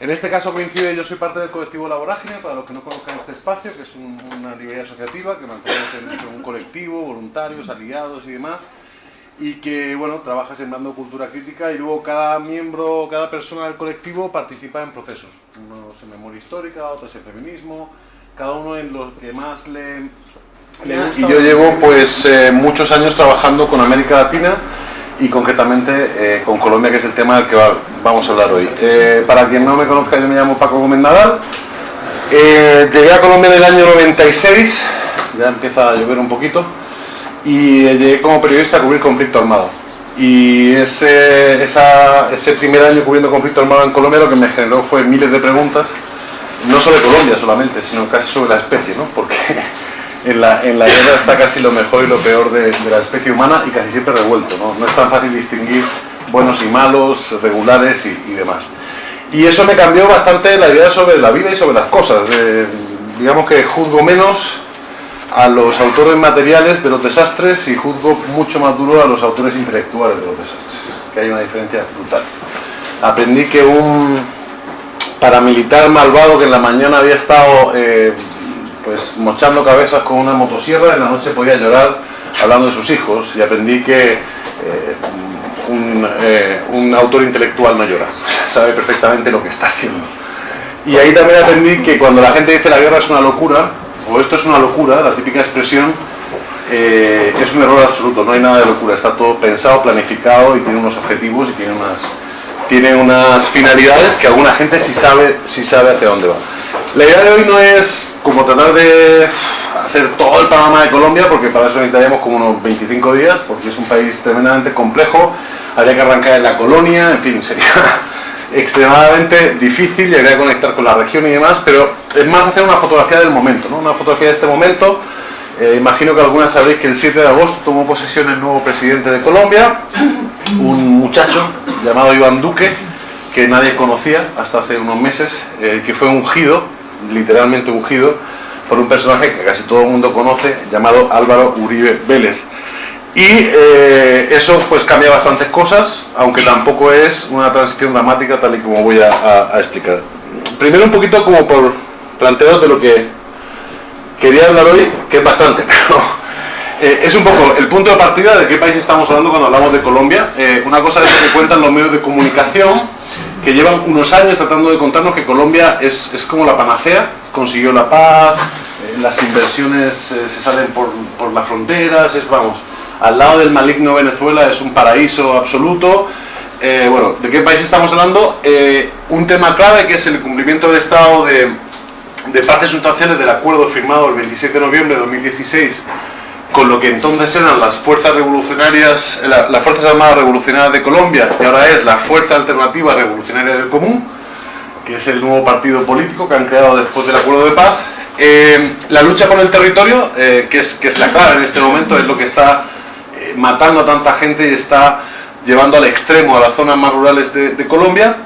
En este caso coincide, yo soy parte del colectivo La Vorágine, para los que no conozcan este espacio, que es una librería asociativa que mantenemos en un colectivo, voluntarios, aliados y demás, y que bueno, trabaja sembrando cultura crítica y luego cada miembro, cada persona del colectivo participa en procesos. Unos en memoria histórica, otros en feminismo, cada uno en lo que más le, gusta. Y yo llevo pues eh, muchos años trabajando con América Latina y concretamente eh, con Colombia, que es el tema del que vamos a hablar hoy. Eh, para quien no me conozca, yo me llamo Paco Gómez Nadal. llegué a Colombia en el año 96, ya empieza a llover un poquito y llegué como periodista a cubrir conflicto armado. Y ese, ese primer año cubriendo conflicto armado en Colombia lo que me generó fue miles de preguntas, no sobre Colombia solamente, sino casi sobre la especie, ¿no? En la, en la guerra está casi lo mejor y lo peor de, la especie humana y casi siempre revuelto. ¿no? no es tan fácil distinguir buenos y malos, regulares y, demás. Y eso me cambió bastante la idea sobre la vida y sobre las cosas. digamos que juzgo menos a los autores materiales de los desastres y juzgo mucho más duro a los autores intelectuales de los desastres, que hay una diferencia brutal. Aprendí que un paramilitar malvado que en la mañana había estado eh, pues mochando cabezas con una motosierra, en la noche podía llorar hablando de sus hijos y aprendí que eh, un, eh, un, autor intelectual no llora, sabe perfectamente lo que está haciendo. Y ahí también aprendí que cuando la gente dice la guerra es una locura, o esto es una locura, la típica expresión, eh, es un error absoluto, no hay nada de locura, está todo pensado, planificado y tiene unos objetivos y tiene unas, tiene unas finalidades que alguna gente sí sabe, sí sabe hacia dónde va. La idea de hoy no es como tratar de hacer todo el panorama de Colombia, porque para eso necesitaríamos como unos 25 días, porque es un país tremendamente complejo, habría que arrancar en la colonia, en fin, sería extremadamente difícil, llegaría a conectar con la región y demás, pero es más hacer una fotografía del momento, ¿no? una fotografía de este momento. Eh, imagino que algunas sabréis que el 7 de agosto tomó posesión el nuevo presidente de Colombia, un muchacho llamado Iván Duque, que nadie conocía hasta hace unos meses, eh, que fue ungido, literalmente ungido, por un personaje que casi todo el mundo conoce, llamado Álvaro Uribe Vélez y eh, eso pues cambia bastantes cosas, aunque tampoco es una transición dramática tal y como voy a, explicar. Primero un poquito como por planteos de lo que quería hablar hoy, que es bastante, pero eh, es un poco el punto de partida de qué país estamos hablando cuando hablamos de Colombia. Eh, una cosa es lo que cuentan los medios de comunicación, que llevan unos años tratando de contarnos que Colombia es, es como la panacea, consiguió la paz, las inversiones se salen por, por las fronteras, es, vamos, al lado del maligno Venezuela es un paraíso absoluto. Eh, bueno, ¿de qué país estamos hablando? Eh, un tema clave que es el cumplimiento del estado de, de partes sustanciales del acuerdo firmado el 27 de noviembre de 2016 con lo que entonces eran las fuerzas revolucionarias, las fuerzas armadas revolucionarias de Colombia y ahora es la Fuerza Alternativa Revolucionaria del Común, que es el nuevo partido político que han creado después del acuerdo de paz. Eh, la lucha con el territorio, que, es, que es la clave en este momento, es lo que está matando a tanta gente y está llevando al extremo a las zonas más rurales de, Colombia.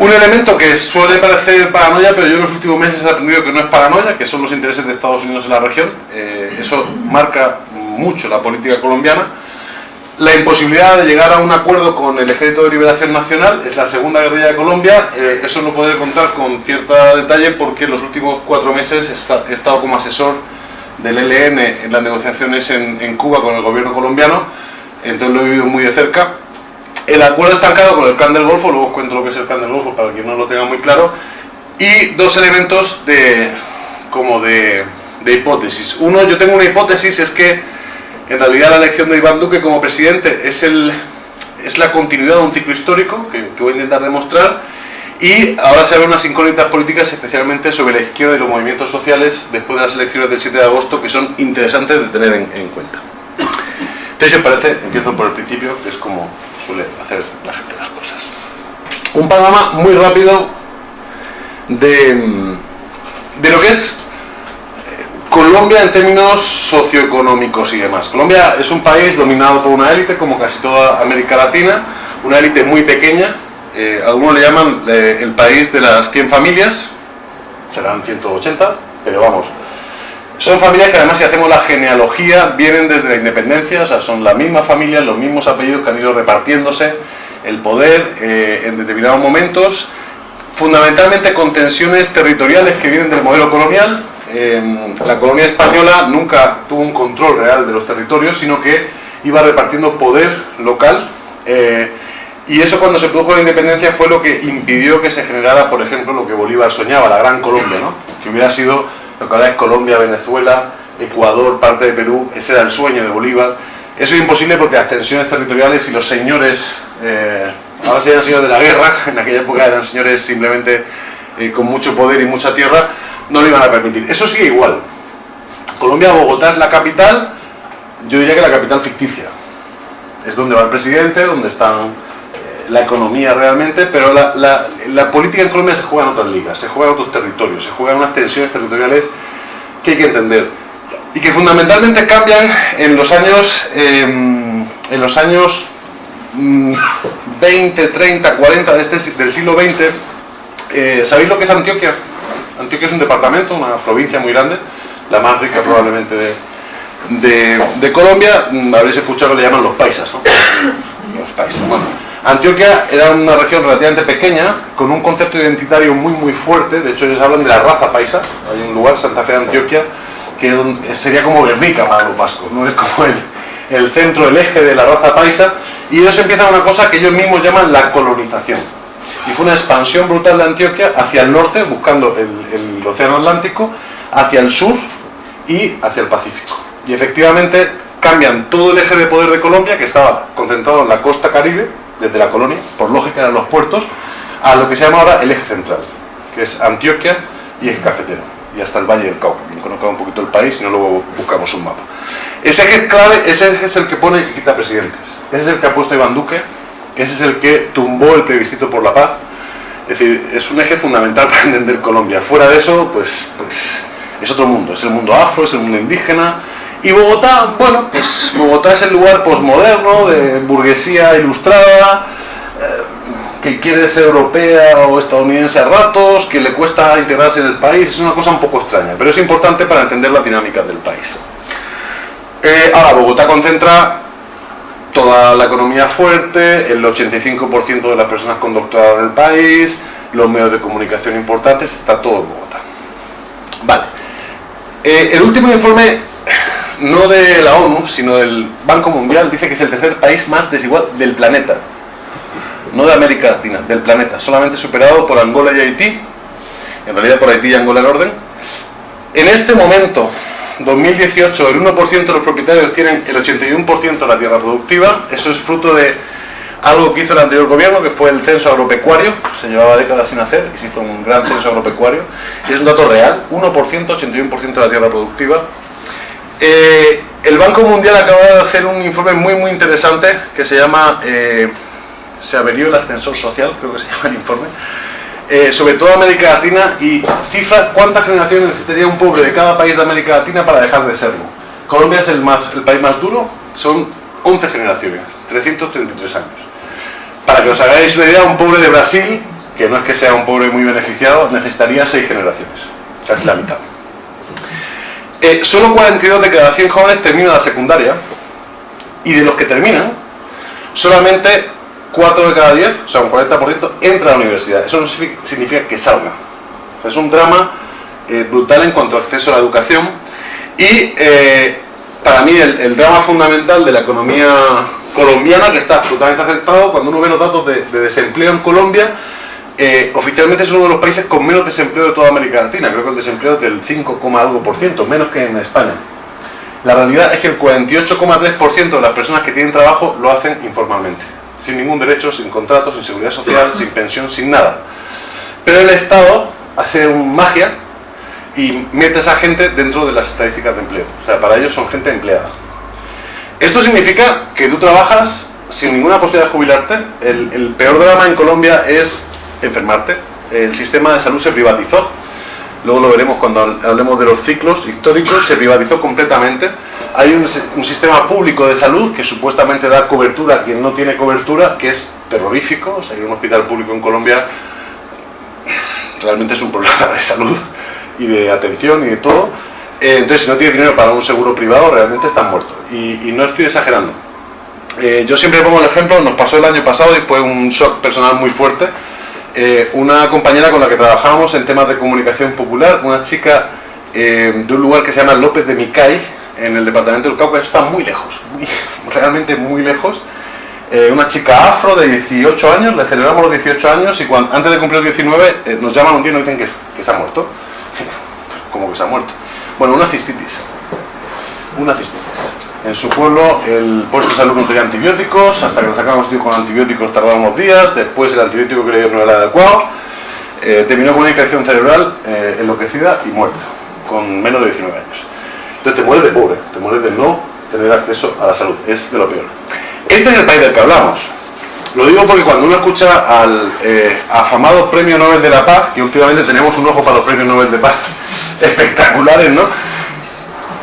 Un elemento que suele parecer paranoia, pero yo en los últimos meses he aprendido que no es paranoia, que son los intereses de Estados Unidos en la región. Eh, eso marca mucho la política colombiana. La imposibilidad de llegar a un acuerdo con el Ejército de Liberación Nacional es la segunda guerrilla de Colombia. Eh, eso no puede contar con cierto detalle porque en los últimos cuatro meses he estado como asesor del ELN en las negociaciones en, Cuba con el gobierno colombiano, entonces lo he vivido muy de cerca. El acuerdo estancado con el Plan del Golfo, luego os cuento lo que es el Plan del Golfo para quien no lo tenga muy claro, y dos elementos de, como de, hipótesis. Uno, yo tengo una hipótesis, es que en realidad la elección de Iván Duque como presidente es, el, es la continuidad de un ciclo histórico, que, que voy a intentar demostrar, y ahora se ven unas incógnitas políticas, especialmente sobre la izquierda y los movimientos sociales, después de las elecciones del 7 de agosto, que son interesantes de tener en, cuenta. Entonces, os parece, empiezo por el principio, que es como hacer la gente las cosas. Un panorama muy rápido de, de lo que es eh, Colombia en términos socioeconómicos y demás. Colombia es un país dominado por una élite, como casi toda América Latina, una élite muy pequeña, eh, algunos le llaman eh, el país de las 100 familias, serán 180, pero vamos. Son familias que además si hacemos la genealogía vienen desde la independencia, o sea, son la misma familia, los mismos apellidos que han ido repartiéndose el poder eh, en determinados momentos, fundamentalmente con tensiones territoriales que vienen del modelo colonial. Em, la colonia española nunca tuvo un control real de los territorios, sino que iba repartiendo poder local. Eh, y eso cuando se produjo la independencia fue lo que impidió que se generara, por ejemplo, lo que Bolívar soñaba, la Gran Colombia, ¿no? que hubiera sido lo que ahora es Colombia, Venezuela, Ecuador, parte de Perú, ese era el sueño de Bolívar. Eso es imposible porque las tensiones territoriales y los señores, eh, ahora serían señores de la guerra, en aquella época eran señores simplemente eh, con mucho poder y mucha tierra, no lo iban a permitir. Eso sigue igual. Colombia, Bogotá es la capital, yo diría que la capital ficticia. Es donde va el presidente, donde está eh, la economía realmente, pero la, la, política en Colombia se juega en otras ligas, se juega en otros territorios, se juega en unas tensiones territoriales que hay que entender y que fundamentalmente cambian en los años em, en los años 20, 30, 40 de este, del siglo XX eh, ¿sabéis lo que es Antioquia? Antioquia es un departamento, una provincia muy grande la más rica probablemente de, de, Colombia mm, habréis escuchado que le llaman los paisas ¿no? los paisas, bueno Antioquia era una región relativamente pequeña, con un concepto identitario muy muy fuerte, de hecho ellos hablan de la raza paisa, hay un lugar, Santa Fe de Antioquia, que sería como Guernica para los vascos, ¿no? es como el, el centro, el eje de la raza paisa, y ellos empiezan una cosa que ellos mismos llaman la colonización. Y fue una expansión brutal de Antioquia hacia el norte, buscando el Océano Atlántico, hacia el sur y hacia el Pacífico. Y efectivamente cambian todo el eje de poder de Colombia, que estaba concentrado en la costa caribe, desde la colonia, por lógica eran los puertos, a lo que se llama ahora el eje central, que es Antioquia y es cafetero y hasta el Valle del Cauca. Quien conozca un poquito el país, si no luego buscamos un mapa. Ese eje clave, ese eje es el que pone y quita presidentes. Ese es el que ha puesto Iván Duque, ese es el que tumbó el plebiscito por la paz. Es decir, es un eje fundamental para entender Colombia. Fuera de eso, pues, pues es otro mundo. Es el mundo afro, es el mundo indígena. Y Bogotá, bueno, pues Bogotá es el lugar posmoderno, de burguesía ilustrada, eh, que quiere ser europea o estadounidense a ratos, que le cuesta integrarse en el país, es una cosa un poco extraña, pero es importante para entender la dinámica del país. Eh, ahora, Bogotá concentra toda la economía fuerte, el 85% de las personas con doctorado en el país, los medios de comunicación importantes, está todo en Bogotá. Vale. Eh, el último informe, no de la ONU, sino del Banco Mundial, dice que es el tercer país más desigual del planeta. No de América Latina, del planeta, solamente superado por Angola y Haití, en realidad por Haití y Angola en orden. En este momento, 2018, el 1% de los propietarios tienen el 81% de la tierra productiva, eso es fruto de algo que hizo el anterior gobierno, que fue el censo agropecuario, se llevaba décadas sin hacer, y se hizo un gran censo agropecuario, y es un dato real, 1%, 81% de la tierra productiva. Eh, el Banco Mundial acaba de hacer un informe muy muy interesante que se llama eh, se averió el ascensor social, creo que se llama el informe, eh, sobre toda América Latina y cifra cuántas generaciones necesitaría un pobre de cada país de América Latina para dejar de serlo. Colombia es el, más, el país más duro, son 11 generaciones, 333 años. Para que os hagáis una idea, un pobre de Brasil, que no es que sea un pobre muy beneficiado, necesitaría 6 generaciones, casi la mitad. Eh, solo 42 de cada 100 jóvenes terminan la secundaria y de los que terminan, solamente 4 de cada 10, o sea, un 40%, entra a la universidad. Eso no significa que salga. es un drama eh, brutal en cuanto a acceso a la educación. Y eh, para mí el, drama fundamental de la economía colombiana, que está absolutamente afectado, cuando uno ve los datos de, desempleo en Colombia, eh, oficialmente es uno de los países con menos desempleo de toda América Latina. Creo que el desempleo es del 5, algo por ciento, menos que en España. La realidad es que el 48,3% de las personas que tienen trabajo lo hacen informalmente sin ningún derecho, sin contrato, sin seguridad social, sin pensión, sin nada. Pero el Estado hace un magia y mete a esa gente dentro de las estadísticas de empleo. O sea, para ellos son gente empleada. Esto significa que tú trabajas sin ninguna posibilidad de jubilarte. El, el peor drama en Colombia es enfermarte. El sistema de salud se privatizó luego lo veremos cuando hablemos de los ciclos históricos, se privatizó completamente. Hay un, sistema público de salud que supuestamente da cobertura a quien no tiene cobertura, que es terrorífico. O sea, un hospital público en Colombia realmente es un problema de salud y de atención y de todo. Eh, entonces, si no tienes dinero para un seguro privado, realmente estás muerto. Y, no estoy exagerando. Eh, yo siempre pongo el ejemplo, nos pasó el año pasado y fue un shock personal muy fuerte eh, una compañera con la que trabajábamos en temas de comunicación popular, una chica eh, de un lugar que se llama López de Micay, en el departamento del Cauca, está muy lejos, realmente muy lejos. Eh, una chica afro de 18 años, le celebramos los 18 años y antes de cumplir los 19 nos llaman un día y nos dicen que, que se ha muerto. ¿Cómo que se ha muerto? Bueno, una cistitis. Una cistitis. En su pueblo el puesto de salud no tenía antibióticos, hasta que le sacamos tío con antibióticos tardábamos días, después el antibiótico que le dio no era adecuado, eh, terminó con una infección cerebral eh, enloquecida y muerta, con menos de 19 años. Entonces te mueres de pobre, te mueres de no tener acceso a la salud, es de lo peor. Este es el país del que hablamos. Lo digo porque cuando uno escucha al eh, afamado Premio Nobel de la Paz, que últimamente tenemos un ojo para los Premios Nobel de Paz espectaculares, ¿no?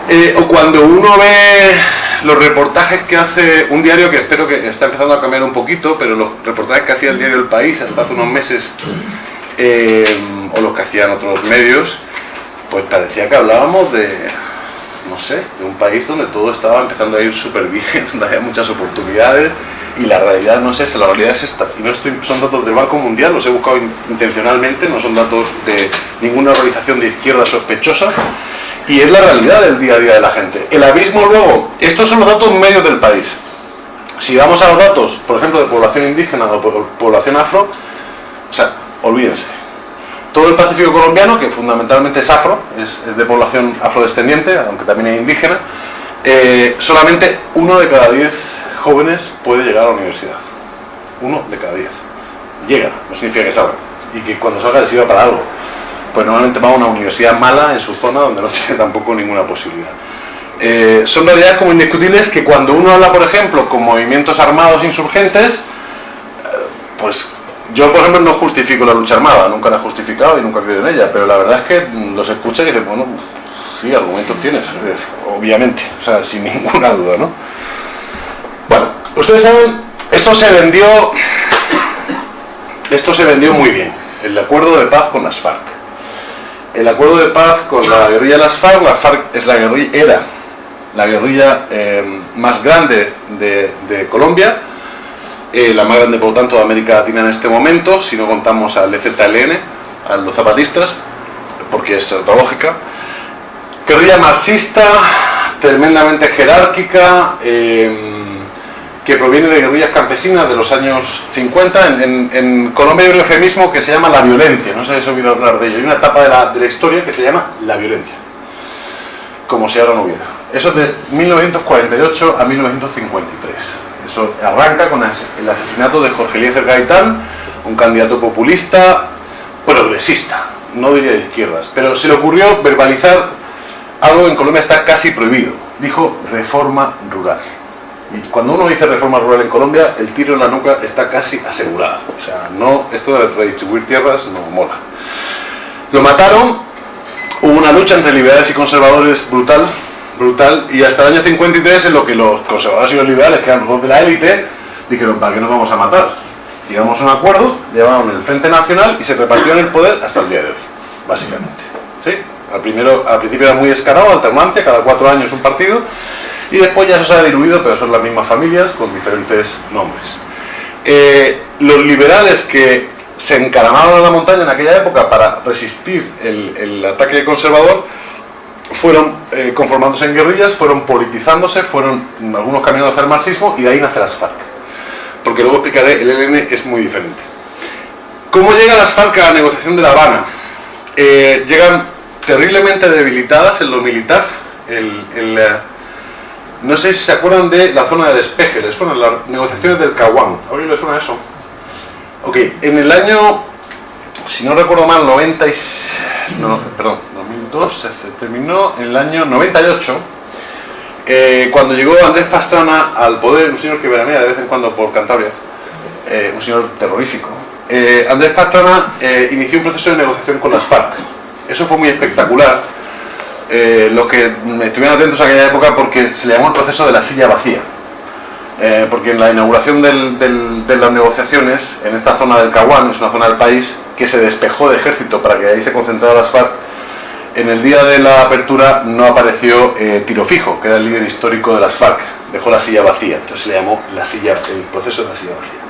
Eh, o cuando uno ve los reportajes que hace un diario que espero que está empezando a cambiar un poquito, pero los reportajes que hacía el diario El País hasta hace unos meses, eh, o los que hacían otros medios, pues parecía que hablábamos de, no sé, de un país donde todo estaba empezando a ir súper bien, donde había muchas oportunidades, y la realidad no es esa, la realidad es esta. Y no estoy, son datos del Banco Mundial, los he buscado intencionalmente, no son datos de ninguna organización de izquierda sospechosa, y es la realidad del día a día de la gente. El abismo luego, estos son los datos medios del país. Si vamos a los datos, por ejemplo, de población indígena o población afro, o sea, olvídense. Todo el Pacífico colombiano, que fundamentalmente es afro, es, de población afrodescendiente, aunque también es indígena, eh, solamente uno de cada diez jóvenes puede llegar a la universidad. Uno de cada diez. Llega, no significa que salga. Y que cuando salga les sirva para algo pues normalmente va a una universidad mala en su zona donde no tiene tampoco ninguna posibilidad. Eh, son realidades como indiscutibles que cuando uno habla, por ejemplo, con movimientos armados insurgentes, eh, pues yo, por ejemplo, no justifico la lucha armada, nunca la he justificado y nunca he creído en ella, pero la verdad es que los escucha y dice, bueno, sí, argumentos tienes, obviamente, o sea, sin ninguna duda, ¿no? Bueno, ustedes saben, esto se vendió, esto se vendió muy bien, el acuerdo de paz con las FARC el acuerdo de paz con la guerrilla de las FARC, la FARC es la guerrilla, era la guerrilla eh, más grande de, Colombia, eh, la más grande por lo tanto de América Latina en este momento, si no contamos al EZLN, a los zapatistas, porque es lógica. Guerrilla marxista, tremendamente jerárquica, eh, que proviene de guerrillas campesinas de los años 50. En, Colombia hay un eufemismo que se llama la violencia, no si has oído hablar de ello. Hay una etapa de la, historia que se llama la violencia, como si ahora no hubiera. Eso es de 1948 a 1953. Eso arranca con el asesinato de Jorge Eliezer Gaitán, un candidato populista, progresista, no diría de izquierdas, pero se le ocurrió verbalizar algo que en Colombia está casi prohibido. Dijo reforma rural. Y cuando uno dice reforma rural en Colombia, el tiro en la nuca está casi asegurado. O sea, no, esto de redistribuir tierras no mola. Lo mataron, hubo una lucha entre liberales y conservadores brutal, brutal, y hasta el año 53 en lo que los conservadores y los liberales, que eran los dos de la élite, dijeron, ¿para qué nos vamos a matar? Llegamos a un acuerdo, llevaron el Frente Nacional y se repartieron el poder hasta el día de hoy, básicamente. ¿Sí? Al, primero, al principio era muy descarado, alternancia, cada cuatro años un partido, y después ya se ha diluido, pero son las mismas familias con diferentes nombres. Eh, los liberales que se encaramaron en la montaña en aquella época para resistir el, ataque conservador, fueron eh, conformándose en guerrillas, fueron politizándose, fueron algunos caminando hacia el marxismo y de ahí nace las FARC. Porque luego explicaré, el ELN es muy diferente. ¿Cómo llegan las FARC a la negociación de La Habana? Eh, llegan terriblemente debilitadas en lo militar, el, el no sé si se acuerdan de la zona de despeje, ¿les suenan las negociaciones del Caguán? ¿A alguien suena eso? Ok, en el año, si no recuerdo mal, 90 no, perdón, 2002, se terminó en el año 98, eh, cuando llegó Andrés Pastrana al poder, un señor que veranea de vez en cuando por Cantabria, eh, un señor terrorífico, eh, Andrés Pastrana inició un proceso de negociación con las FARC. Eso fue muy espectacular, eh, los que estuvieron atentos a aquella época porque se le llamó el proceso de la silla vacía. Eh, porque en la inauguración de las negociaciones, en esta zona del Caguán, es una zona del país que se despejó de ejército para que ahí se concentrara las FARC, en el día de la apertura no apareció eh, Tiro Fijo, que era el líder histórico de las FARC, dejó la silla vacía, entonces se le llamó la silla, el proceso de la silla vacía.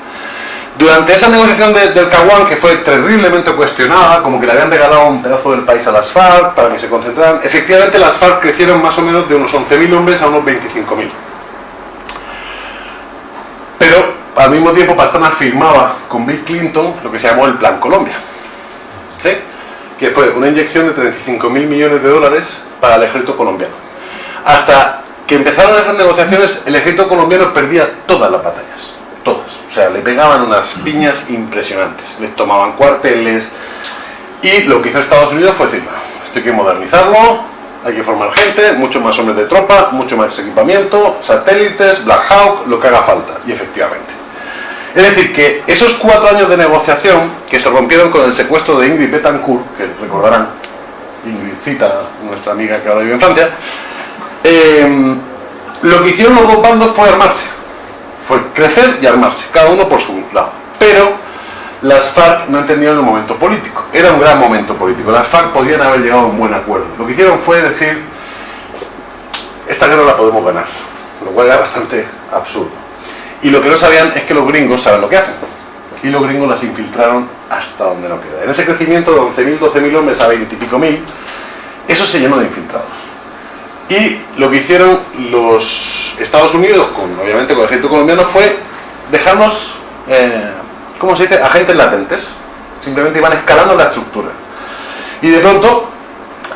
Durante esa negociación del Caguán, que fue terriblemente cuestionada, como que le habían regalado un pedazo del país a las FARC para que se concentraran, efectivamente las FARC crecieron más o menos de unos 11.000 hombres a unos 25.000. Pero al mismo tiempo Pastrana firmaba con Bill Clinton lo que se llamó el Plan Colombia, ¿sí? que fue una inyección de 35.000 millones de dólares para el ejército colombiano. Hasta que empezaron esas negociaciones, el ejército colombiano perdía todas las batallas, todas. O sea, le pegaban unas piñas impresionantes, les tomaban cuarteles y lo que hizo Estados Unidos fue decir, esto hay que modernizarlo, hay que formar gente, mucho más hombres de tropa, mucho más equipamiento, satélites, Black Hawk, lo que haga falta. Y efectivamente. Es decir, que esos cuatro años de negociación, que se rompieron con el secuestro de Ingrid Betancourt, que recordarán, Ingrid cita, nuestra amiga que ahora vive en Francia, eh, lo que hicieron los dos bandos fue armarse. Fue crecer y armarse, cada uno por su lado. Pero las FARC no entendieron el momento político. Era un gran momento político. Las FARC podían haber llegado a un buen acuerdo. Lo que hicieron fue decir, esta guerra la podemos ganar. Lo cual era bastante absurdo. Y lo que no sabían es que los gringos saben lo que hacen. Y los gringos las infiltraron hasta donde no queda. En ese crecimiento de 11.000, 12.000 hombres a 20 y pico mil, eso se llenó de infiltrados. Y lo que hicieron los Estados Unidos, con, obviamente con el ejército colombiano, fue dejarnos, eh, ¿cómo se dice?, agentes latentes. Simplemente iban escalando la estructura. Y de pronto,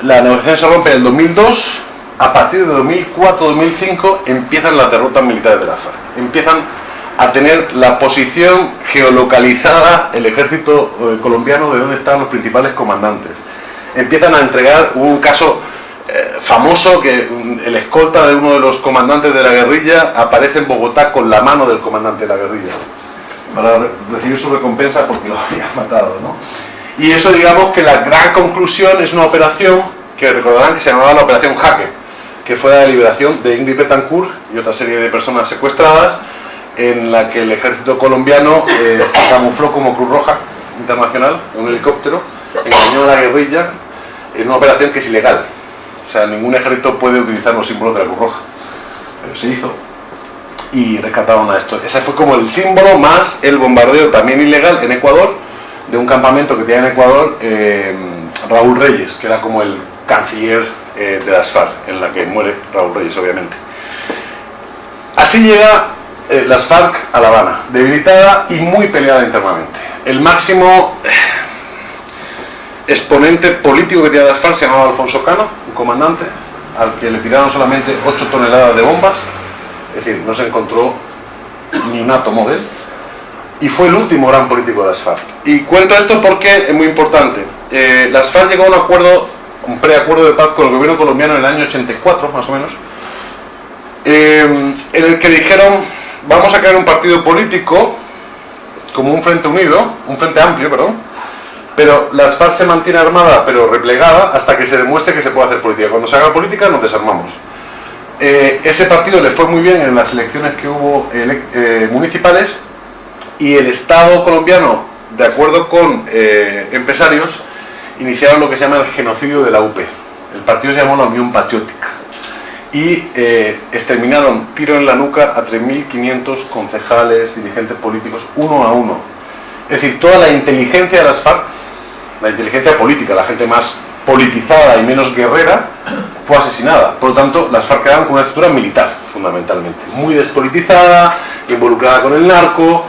la negociación se rompe en el 2002, a partir de 2004-2005 empiezan las derrotas militares de la FARC empiezan a tener la posición geolocalizada el ejército eh, colombiano de dónde están los principales comandantes. Empiezan a entregar un caso eh, famoso que el escolta de uno de los comandantes de la guerrilla aparece en Bogotá con la mano del comandante de la guerrilla para recibir su recompensa porque lo habían matado. ¿no? Y eso digamos que la gran conclusión es una operación que recordarán que se llamaba la Operación Jaque que fue la liberación de Ingrid Betancourt y otra serie de personas secuestradas, en la que el ejército colombiano eh, se camufló como Cruz Roja Internacional en un helicóptero, engañó a la guerrilla en una operación que es ilegal. O sea, ningún ejército puede utilizar los símbolos de la Cruz Roja. Pero se hizo y rescataron a esto. Ese fue como el símbolo más el bombardeo también ilegal en Ecuador de un campamento que tenía en Ecuador eh, Raúl Reyes, que era como el canciller eh, de las FARC, en la que muere Raúl Reyes, obviamente. Así llega eh, las FARC a La Habana, debilitada y muy peleada internamente. El máximo exponente político que tiene las FARC se llamaba Alfonso Cano, comandante, al que le tiraron solamente 8 toneladas de bombas, es decir, no se encontró ni un átomo de él, y fue el último gran político de las FARC. Y cuento esto porque es muy importante. las FARC llegó a un acuerdo un preacuerdo de paz con el gobierno colombiano en el año 84, más o menos, eh, en el que dijeron, vamos a crear un partido político como un frente unido, un frente amplio, perdón, pero las FARC se mantiene armada pero replegada hasta que se demuestre que se puede hacer política. Cuando se haga política nos desarmamos. Eh, ese partido le fue muy bien en las elecciones que hubo eh, municipales y el Estado colombiano, de acuerdo con empresarios, iniciaron lo que se llama el genocidio de la UP. El partido se llamó la Unión Patriótica. Y eh, exterminaron tiro en la nuca a 3.500 concejales, dirigentes políticos, uno a uno. Es decir, toda la inteligencia de las FARC, la inteligencia política, la gente más politizada y menos guerrera, fue asesinada. Por lo tanto, las FARC quedaron con una estructura militar, fundamentalmente. Muy despolitizada, involucrada con el narco,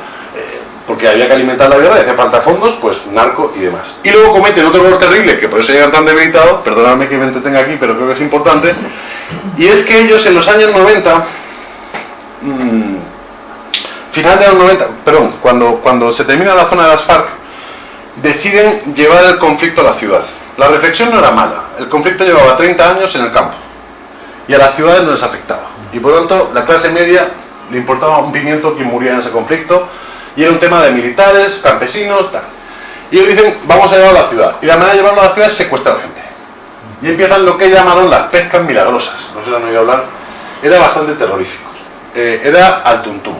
porque había que alimentar la guerra y hacía falta fondos, pues narco y demás. Y luego cometen otro error terrible, que por eso llegan tan debilitados, perdonadme que me entretenga aquí, pero creo que es importante, y es que ellos en los años 90, mmm, final de los 90, perdón, cuando, cuando se termina la zona de las FARC, deciden llevar el conflicto a la ciudad. La reflexión no era mala, el conflicto llevaba 30 años en el campo, y a las ciudades no les afectaba. Y por lo tanto, la clase media le importaba un pimiento que muriera en ese conflicto, y era un tema de militares, campesinos, tal. Y ellos dicen, vamos a llevarlo a la ciudad. Y la manera de llevarlo a la ciudad es secuestrar gente. Y empiezan lo que llamaron las pescas milagrosas. No si han oído hablar. Era bastante terrorífico. Eh, era al tuntum.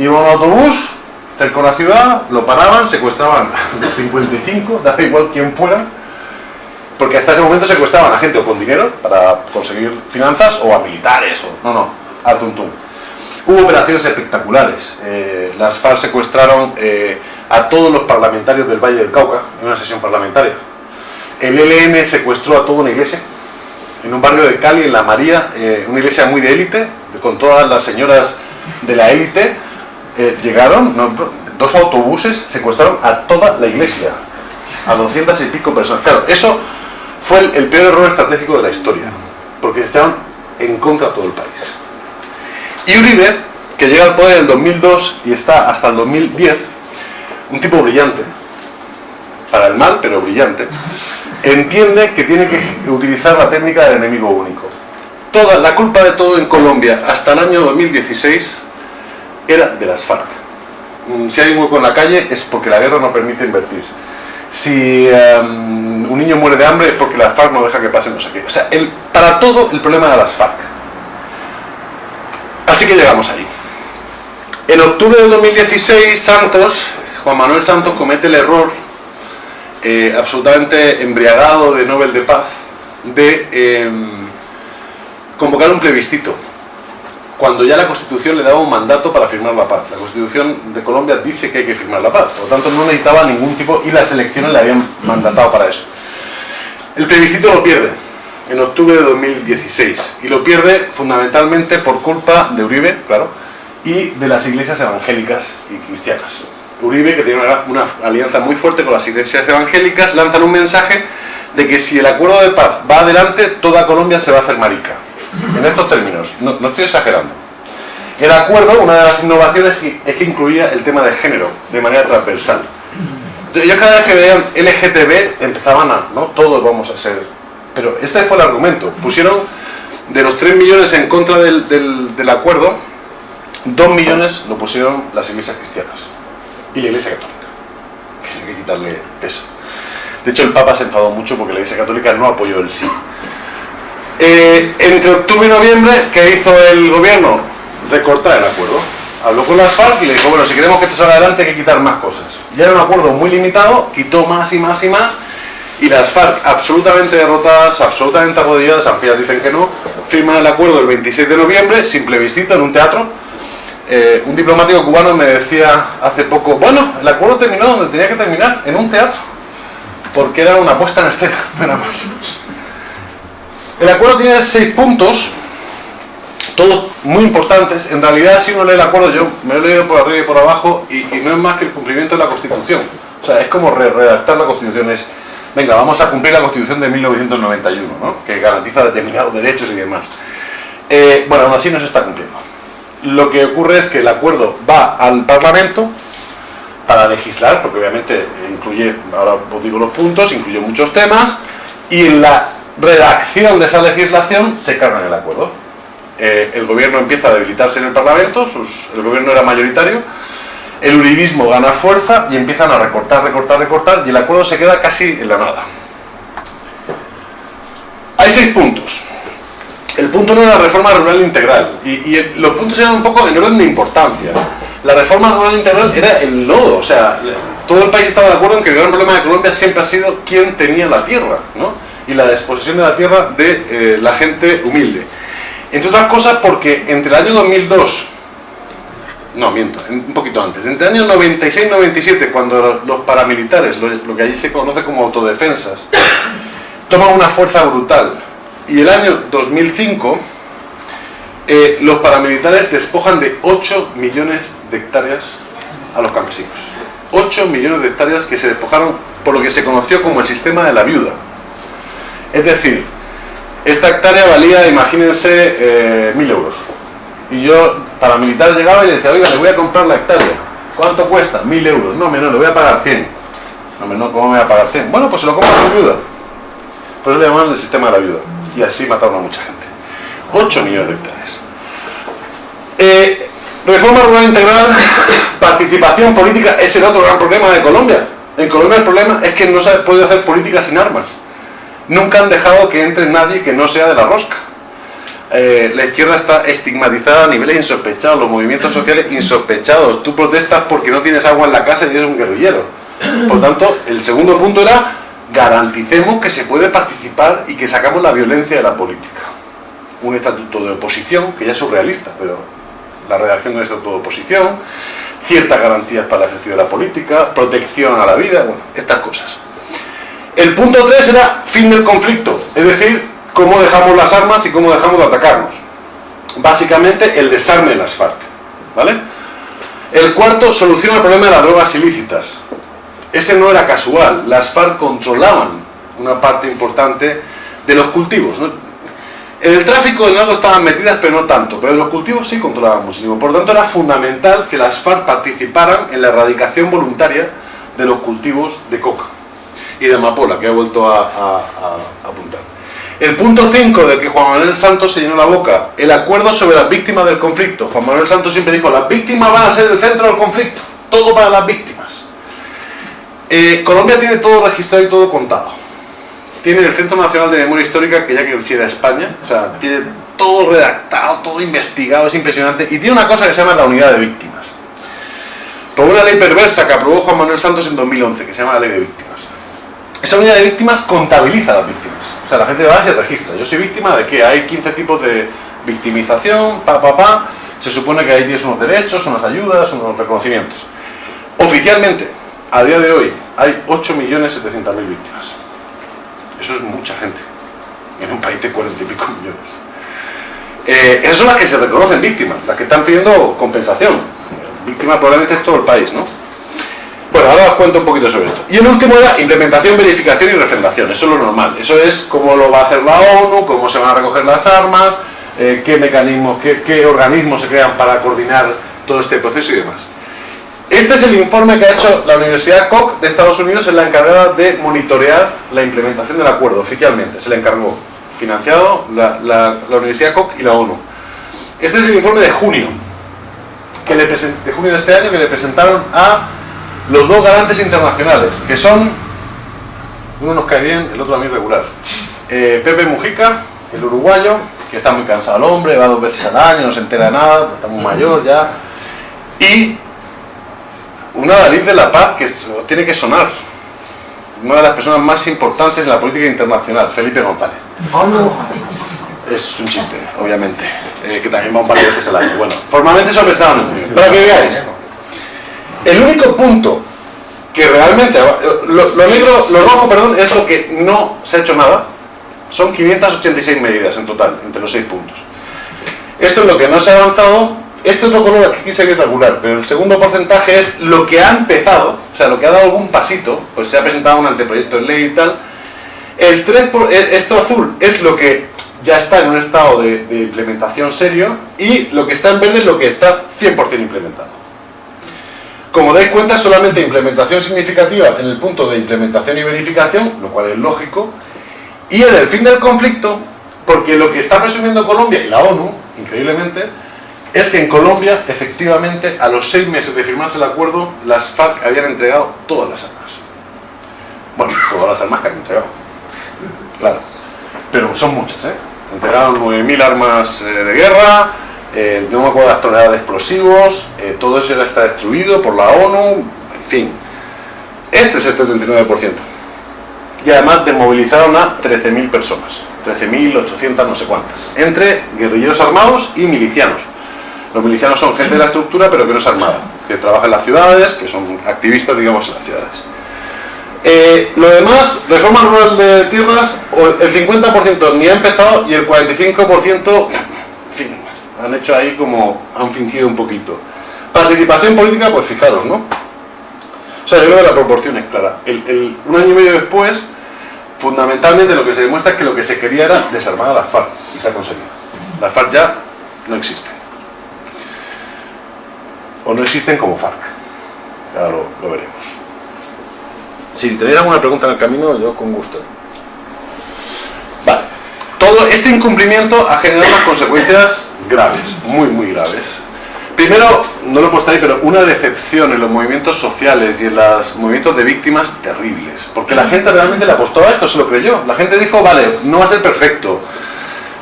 Iba un autobús cerca de la ciudad, lo paraban, secuestraban los 55, daba igual quién fuera, porque hasta ese momento secuestraban a gente o con dinero para conseguir finanzas o a militares, o no, no, al tuntum. Hubo operaciones espectaculares. Eh, las FARC secuestraron eh, a todos los parlamentarios del Valle del Cauca en una sesión parlamentaria. El ELN secuestró a toda una iglesia en un barrio de Cali, en La María, eh, una iglesia muy de élite, con todas las señoras de la élite. Llegaron, dos autobuses secuestraron a toda la iglesia, a 200 y pico personas. Claro, eso fue el, el peor error estratégico de la historia, porque estaban en contra de todo el país. Y Uribe, que llega al poder en el 2002 y está hasta el 2010, un tipo brillante, para el mal, pero brillante, entiende que tiene que utilizar la técnica del enemigo único. Toda la culpa de todo en Colombia hasta el año 2016 era de las FARC. Mm, si hay un hueco en la calle es porque la guerra no permite invertir. Si em, un niño muere de hambre es porque la FARC no deja que pase no sé qué. O sea, el, para todo el problema de las FARC. Así que llegamos ahí. En octubre del 2016, Santos, Juan Manuel Santos comete el error eh, absolutamente embriagado de Nobel de Paz de em, convocar un plebiscito cuando ya la Constitución le daba un mandato para firmar la paz. La Constitución de Colombia dice que hay que firmar la paz, por lo tanto no necesitaba ningún tipo, y las elecciones le habían mandatado para eso. El plebiscito lo pierde, en octubre de 2016 y lo pierde fundamentalmente por culpa de Uribe, claro, y de las iglesias evangélicas y cristianas. Uribe, que tiene una, alianza muy fuerte con las iglesias evangélicas, lanzan un mensaje de que si el acuerdo de paz va adelante, toda Colombia se va a hacer marica. En estos términos, no, no estoy exagerando. El acuerdo, una de las innovaciones es que incluía el tema de género de manera transversal. Yo cada vez que veían LGTB empezaban a, ¿no? Todos vamos a ser pero este fue el argumento. Pusieron de los 3 millones en contra del, del, acuerdo, 2 millones lo pusieron las iglesias cristianas y la iglesia católica. Que hay que quitarle peso. De hecho, el Papa se enfadó mucho porque la iglesia católica no apoyó el sí. Eh, entre octubre y noviembre, ¿qué hizo el gobierno? Recortar el acuerdo. Habló con las FARC y le dijo, bueno, si queremos que esto salga adelante hay que quitar más cosas. Ya era un acuerdo muy limitado, quitó más y más y más, y las FARC, absolutamente derrotadas, absolutamente arrodilladas, aunque dicen que no, firman el acuerdo el 26 de noviembre, simple visita en un teatro. Eh, un diplomático cubano me decía hace poco, bueno, el acuerdo terminó donde tenía que terminar, en un teatro, porque era una puesta en escena, nada más. El acuerdo tiene seis puntos, todos muy importantes. En realidad, si uno lee el acuerdo, yo me lo he leído por arriba y por abajo, y, no es más que el cumplimiento de la Constitución. O sea, es como redactar la Constitución, es venga, vamos a cumplir la Constitución de 1991, ¿no? que garantiza determinados derechos y demás. Eh, bueno, aún así no se está cumpliendo. Lo que ocurre es que el acuerdo va al Parlamento para legislar, porque obviamente incluye, ahora os digo los puntos, incluye muchos temas, y en la redacción de esa legislación se carga el acuerdo. Eh, el gobierno empieza a debilitarse en el Parlamento, el gobierno era mayoritario, el uribismo gana fuerza y empiezan a recortar, recortar, recortar y el acuerdo se queda casi en la nada. Hay seis puntos. El punto no es la reforma rural integral y, los puntos eran un poco en orden de importancia. La reforma rural integral era el nodo, o sea, todo el país estaba de acuerdo en que el gran problema de Colombia siempre ha sido quién tenía la tierra, ¿no? Y la disposición de la tierra de eh, la gente humilde. Entre otras cosas porque entre el año 2002 no, miento, un poquito antes. Entre el año 96 y 97, cuando los paramilitares, lo, que allí se conoce como autodefensas, toman una fuerza brutal, y el año 2005, eh, los paramilitares despojan de 8 millones de hectáreas a los campesinos. 8 millones de hectáreas que se despojaron por lo que se conoció como el sistema de la viuda. Es decir, esta hectárea valía, imagínense, eh, mil euros y yo, para militar, llegaba y le decía, oiga, le voy a comprar la hectárea. ¿Cuánto cuesta? Mil euros. No, no, le voy a pagar 100. No, no, ¿cómo me voy a pagar 100? Bueno, pues se lo compro a viuda. Por eso le llamaban el sistema de la viuda. Y así mataron a mucha gente. 8 millones de hectáreas. Eh, reforma rural integral, participación política, es el otro gran problema de Colombia. En Colombia el problema es que no se ha podido hacer política sin armas. Nunca han dejado que entre nadie que no sea de la rosca. Eh, la izquierda está estigmatizada a niveles insospechados, los movimientos sociales insospechados. Tú protestas porque no tienes agua en la casa y eres un guerrillero. Por tanto, el segundo punto era garanticemos que se puede participar y que sacamos la violencia de la política. Un estatuto de oposición, que ya es surrealista, pero la redacción de un estatuto de oposición, ciertas garantías para el ejercicio de la política, protección a la vida, bueno, estas cosas. El punto 3 era fin del conflicto, es decir, cómo dejamos las armas y cómo dejamos de atacarnos. Básicamente el desarme de las FARC. ¿vale? El cuarto, soluciona el problema de las drogas ilícitas. Ese no era casual, las FARC controlaban una parte importante de los cultivos. En el tráfico en algo estaban metidas, pero no tanto, pero los cultivos sí controlaban muchísimo. Por lo tanto, era fundamental que las FARC participaran en la erradicación voluntaria de los cultivos de coca y de amapola, que he vuelto a, apuntar. El punto 5 de que Juan Manuel Santos se llenó la boca, el acuerdo sobre las víctimas del conflicto. Juan Manuel Santos siempre dijo, las víctimas van a ser el centro del conflicto, todo para las víctimas. Eh, Colombia tiene todo registrado y todo contado. Tiene el Centro Nacional de Memoria Histórica, que ya que quisiera España, o sea, tiene todo redactado, todo investigado, es impresionante, y tiene una cosa que se llama la unidad de víctimas. Por una ley perversa que aprobó Juan Manuel Santos en 2011, que se llama la ley de víctimas. Esa unidad de víctimas contabiliza a las víctimas. O sea, la gente va y se registra. Yo soy víctima de que hay 15 tipos de victimización, pa, pa, pa. Se supone que ahí tienes unos derechos, unas ayudas, unos reconocimientos. Oficialmente, a día de hoy, hay 8.700.000 víctimas. Eso es mucha gente. En un país de 40 y pico millones. Eh, esas son las que se reconocen víctimas, las que están pidiendo compensación. Víctima probablemente es todo el país, ¿no? Bueno, ahora os cuento un poquito sobre esto. Y el último era implementación, verificación y refrendación. Eso es lo normal. Eso es cómo lo va a hacer la ONU, cómo se van a recoger las armas, eh, qué mecanismos, qué, organismos se crean para coordinar todo este proceso y demás. Este es el informe que ha hecho la Universidad Koch de Estados Unidos, es la encargada de monitorear la implementación del acuerdo oficialmente. Se le encargó, financiado la, la, la Universidad Koch y la ONU. Este es el informe de junio, que le de junio de este año, que le presentaron a los dos garantes internacionales, que son, uno nos cae bien, el otro a mí regular. Eh, Pepe Mujica, el uruguayo, que está muy cansado el hombre, va dos veces al año, no se entera de nada, está muy mayor ya. Y una Dalí de la Paz que tiene que sonar. Una de las personas más importantes en la política internacional, Felipe González. Es un chiste, obviamente, eh, que también va un par de veces al año. Bueno, formalmente me estaban para que veáis. El único punto que realmente, lo, negro, lo rojo, perdón, es lo que no se ha hecho nada, son 586 medidas en total, entre los seis puntos. Esto es lo que no se ha avanzado, este otro color aquí sería regular, pero el segundo porcentaje es lo que ha empezado, o sea, lo que ha dado algún pasito, pues se ha presentado un anteproyecto de ley y tal. El 3 por, esto azul es lo que ya está en un estado de, de implementación serio y lo que está en verde es lo que está 100% implementado. Como dais cuenta, solamente implementación significativa en el punto de implementación y verificación, lo cual es lógico, y en el fin del conflicto, porque lo que está presumiendo Colombia y la ONU, increíblemente, es que en Colombia, efectivamente, a los seis meses de firmarse el acuerdo, las FARC habían entregado todas las armas. Bueno, todas las armas que han entregado. Claro. Pero son muchas, ¿eh? Entregaron 9.000 armas eh, de guerra, eh, no me acuerdo las toneladas de explosivos, eh, todo eso ya está destruido por la ONU, en fin. Este es el 39%. Y además desmovilizaron a 13.000 personas, 13.800 no sé cuántas, entre guerrilleros armados y milicianos. Los milicianos son gente de la estructura pero que no es armada, que trabaja en las ciudades, que son activistas digamos en las ciudades. Eh, lo demás, reforma rural de tierras, el 50% ni ha empezado y el 45% han hecho ahí como, han fingido un poquito. Participación política, pues fijaros, ¿no? O sea, yo creo que la proporción es clara. El, un año y medio después, fundamentalmente lo que se demuestra es que lo que se quería era desarmar a las FARC, y se ha conseguido. Las FARC ya no existen. O no existen como FARC. Ya lo, lo veremos. Si tenéis alguna pregunta en el camino, yo con gusto. Vale. Todo este incumplimiento ha generado unas consecuencias graves, muy, muy graves. Primero, no lo he puesto ahí, pero una decepción en los movimientos sociales y en los movimientos de víctimas terribles. Porque la gente realmente le apostó a esto, se lo creyó. La gente dijo, vale, no va a ser perfecto.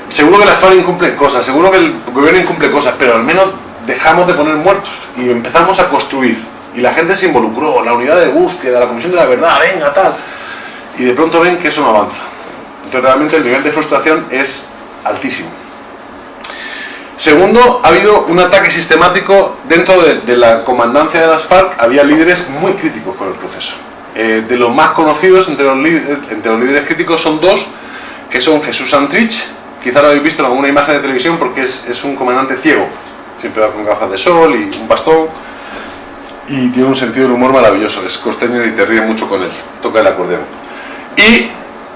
Seguro que la FARC incumple cosas, seguro que el gobierno incumple cosas, pero al menos dejamos de poner muertos y empezamos a construir. Y la gente se involucró, la unidad de búsqueda, la comisión de la verdad, venga, tal. Y de pronto ven que eso no avanza. Entonces realmente el nivel de frustración es altísimo. Segundo, ha habido un ataque sistemático dentro de, la comandancia de las FARC, había líderes muy críticos con el proceso. Eh, de los más conocidos entre los, líderes críticos son dos, que son Jesús Santrich, quizá lo habéis visto en alguna imagen de televisión porque es, es un comandante ciego, siempre va con gafas de sol y un bastón, y tiene un sentido del humor maravilloso, es costeño y te ríe mucho con él, toca el acordeón. Y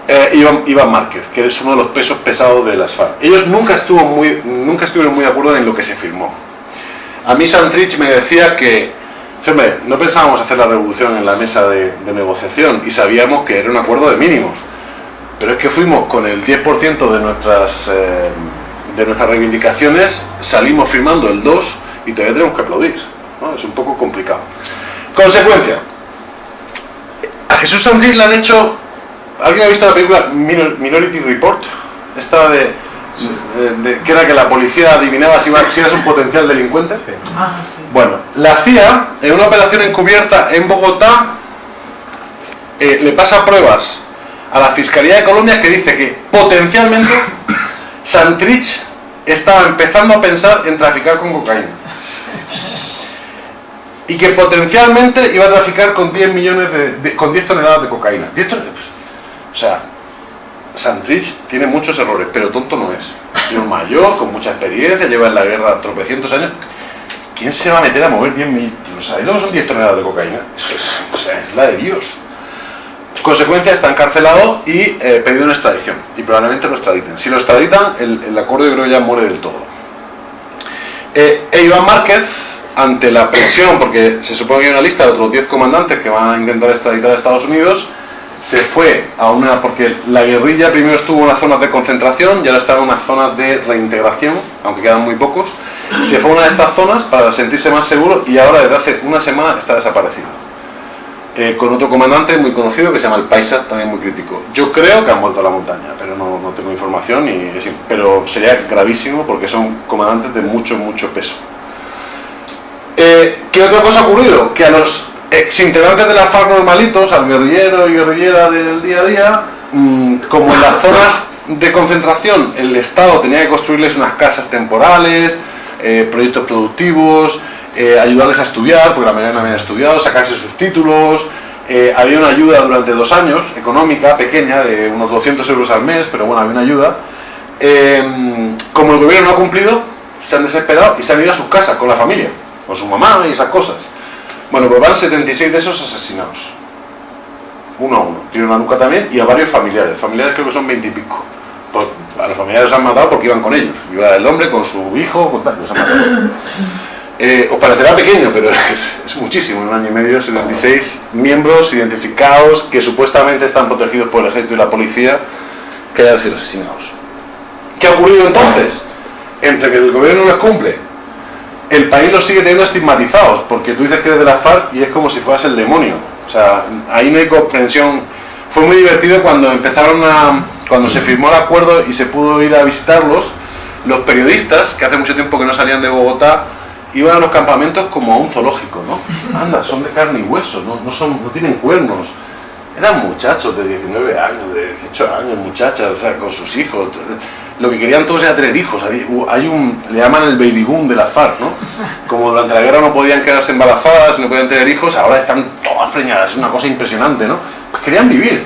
eh, Iván, Márquez, que es uno de los pesos pesados de las FARC. Ellos nunca, estuvo muy, nunca estuvieron muy de acuerdo en lo que se firmó. A mí Santrich me decía que, no pensábamos hacer la revolución en la mesa de, negociación y sabíamos que era un acuerdo de mínimos. Pero es que fuimos con el 10% de nuestras, eh, de nuestras reivindicaciones, salimos firmando el 2 y todavía tenemos que aplaudir. Es un poco complicado. Consecuencia. A Jesús Santrich le han hecho ¿Alguien ha visto la película Minority Report? Esta de, que era que la policía adivinaba si, eras un potencial delincuente. Ah, bueno, la CIA, en una operación encubierta en Bogotá, eh, le pasa pruebas a la Fiscalía de Colombia que dice que potencialmente Santrich estaba empezando a pensar en traficar con cocaína. Y que potencialmente iba a traficar con 10 millones de, con 10 toneladas de cocaína. 10 toneladas, o sea, Santrich tiene muchos errores, pero tonto no es. Es un mayor, con mucha experiencia, lleva en la guerra tropecientos años. ¿Quién se va a meter a mover 10 mil? ¿Sabéis lo que son 10 toneladas de cocaína? Eso es, o sea, es la de Dios. Consecuencia, está encarcelado y eh, pedido una extradición. Y probablemente lo extraditen. Si lo extraditan, el, acuerdo yo creo ya muere del todo. Eh, e Iván Márquez, ante la presión, porque se supone que hay una lista de otros 10 comandantes que van a intentar extraditar a Estados Unidos, se fue a una, porque la guerrilla primero estuvo en unas zonas de concentración y ahora está en unas zonas de reintegración, aunque quedan muy pocos, se fue a una de estas zonas para sentirse más seguro y ahora desde hace una semana está desaparecido. Eh, con otro comandante muy conocido que se llama el Paisa, también muy crítico. Yo creo que han vuelto a la montaña, pero no, no tengo información, y, pero sería gravísimo porque son comandantes de mucho, mucho peso. Eh, ¿Qué otra cosa ha ocurrido? Que a los integrantes de la FARC normalitos, al guerrillero y guerrillera del día a día, mm, como en las zonas de concentración el Estado tenía que construirles unas casas temporales, eh, proyectos productivos, eh, ayudarles a estudiar, porque la mayoría no habían estudiado, sacarse sus títulos, eh, había una ayuda durante dos años, económica, pequeña, de unos 200 euros al mes, pero bueno, había una ayuda. como el gobierno no ha cumplido, se han desesperado y se han ido a sus casas con la familia, con su mamá y esas cosas. Bueno, pues van 76 de esos asesinados. Uno a uno. Tiene una nuca también y a varios familiares. Familiares creo que son 20 y pico. Pues, a los familiares los han matado porque iban con ellos. Iba el hombre con su hijo, con tal, los han matado. Eh, os parecerá pequeño, pero es, muchísimo. En un año y medio, 76 miembros identificados que supuestamente están protegidos por el ejército y la policía que hayan sido asesinados. ¿Qué ha ocurrido entonces? Entre que el gobierno no les cumple el país los sigue teniendo estigmatizados, porque tú dices que eres de la FARC y es como si fueras el demonio. O sea, ahí no hay comprensión. Fue muy divertido cuando empezaron a. cuando se firmó el acuerdo y se pudo ir a visitarlos, los periodistas, que hace mucho tiempo que no salían de Bogotá, iban a los campamentos como a un zoológico, ¿no? Anda, son de carne y hueso, no, no, son, no tienen cuernos. Eran muchachos de 19 años, de 18 años, muchachas, o sea, con sus hijos lo que querían todos era tener hijos. Hay un, le llaman el baby boom de la FARC, ¿no? Como durante la guerra no podían quedarse embarazadas, no podían tener hijos, ahora están todas preñadas, es una cosa impresionante, ¿no? Pues querían vivir.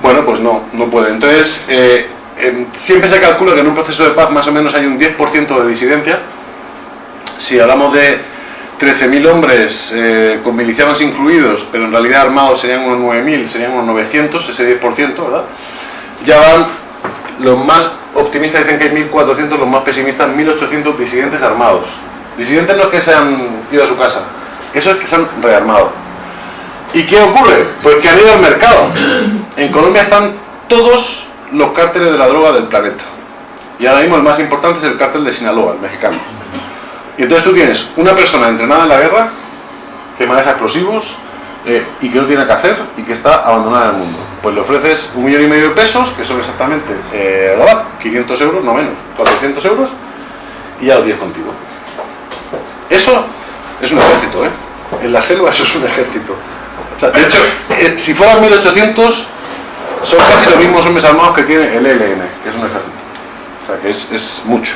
Bueno, pues no, no pueden. Entonces, eh, em, siempre se calcula que en un proceso de paz más o menos hay un 10% de disidencia. Si hablamos de 13.000 hombres eh, con milicianos incluidos, pero en realidad armados serían unos 9.000, serían unos 900, ese 10%, ¿verdad? Ya van los más optimistas dicen que hay 1.400, los más pesimistas 1.800 disidentes armados. Disidentes no es que se han ido a su casa, eso es que se han rearmado. ¿Y qué ocurre? Pues que han ido al mercado. En Colombia están todos los cárteles de la droga del planeta. Y ahora mismo el más importante es el cártel de Sinaloa, el mexicano. Y entonces tú tienes una persona entrenada en la guerra, que maneja explosivos, eh, y que no tiene que hacer y que está abandonada en el mundo. Pues le ofreces un millón y medio de pesos, que son exactamente eh, 500 euros, no menos, 400 euros, y ya lo tienes contigo. Eso es un ejército, ¿eh? En la selva eso es un ejército. de hecho, eh, si fueran 1800, son casi los mismos hombres armados que tiene el ELN, que es un ejército. O sea, que es, es mucho.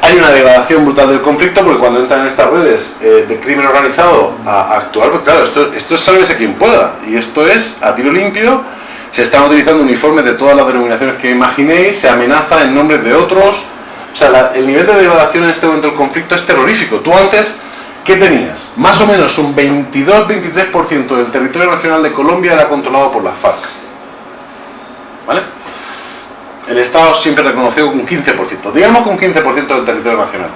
Hay una degradación brutal del conflicto porque cuando entran en estas redes eh, de crimen organizado a, actuar, pues claro, esto, esto es sálvese quien pueda y esto es a tiro limpio, se están utilizando uniformes de todas las denominaciones que imaginéis, se amenaza en nombre de otros, o sea, el nivel de degradación en este momento del conflicto es terrorífico. Tú antes, ¿qué tenías? Más o menos un 22-23% del territorio nacional de Colombia era controlado por las FARC. ¿Vale? El Estado siempre reconoció un 15%, digamos que un 15% del territorio nacional.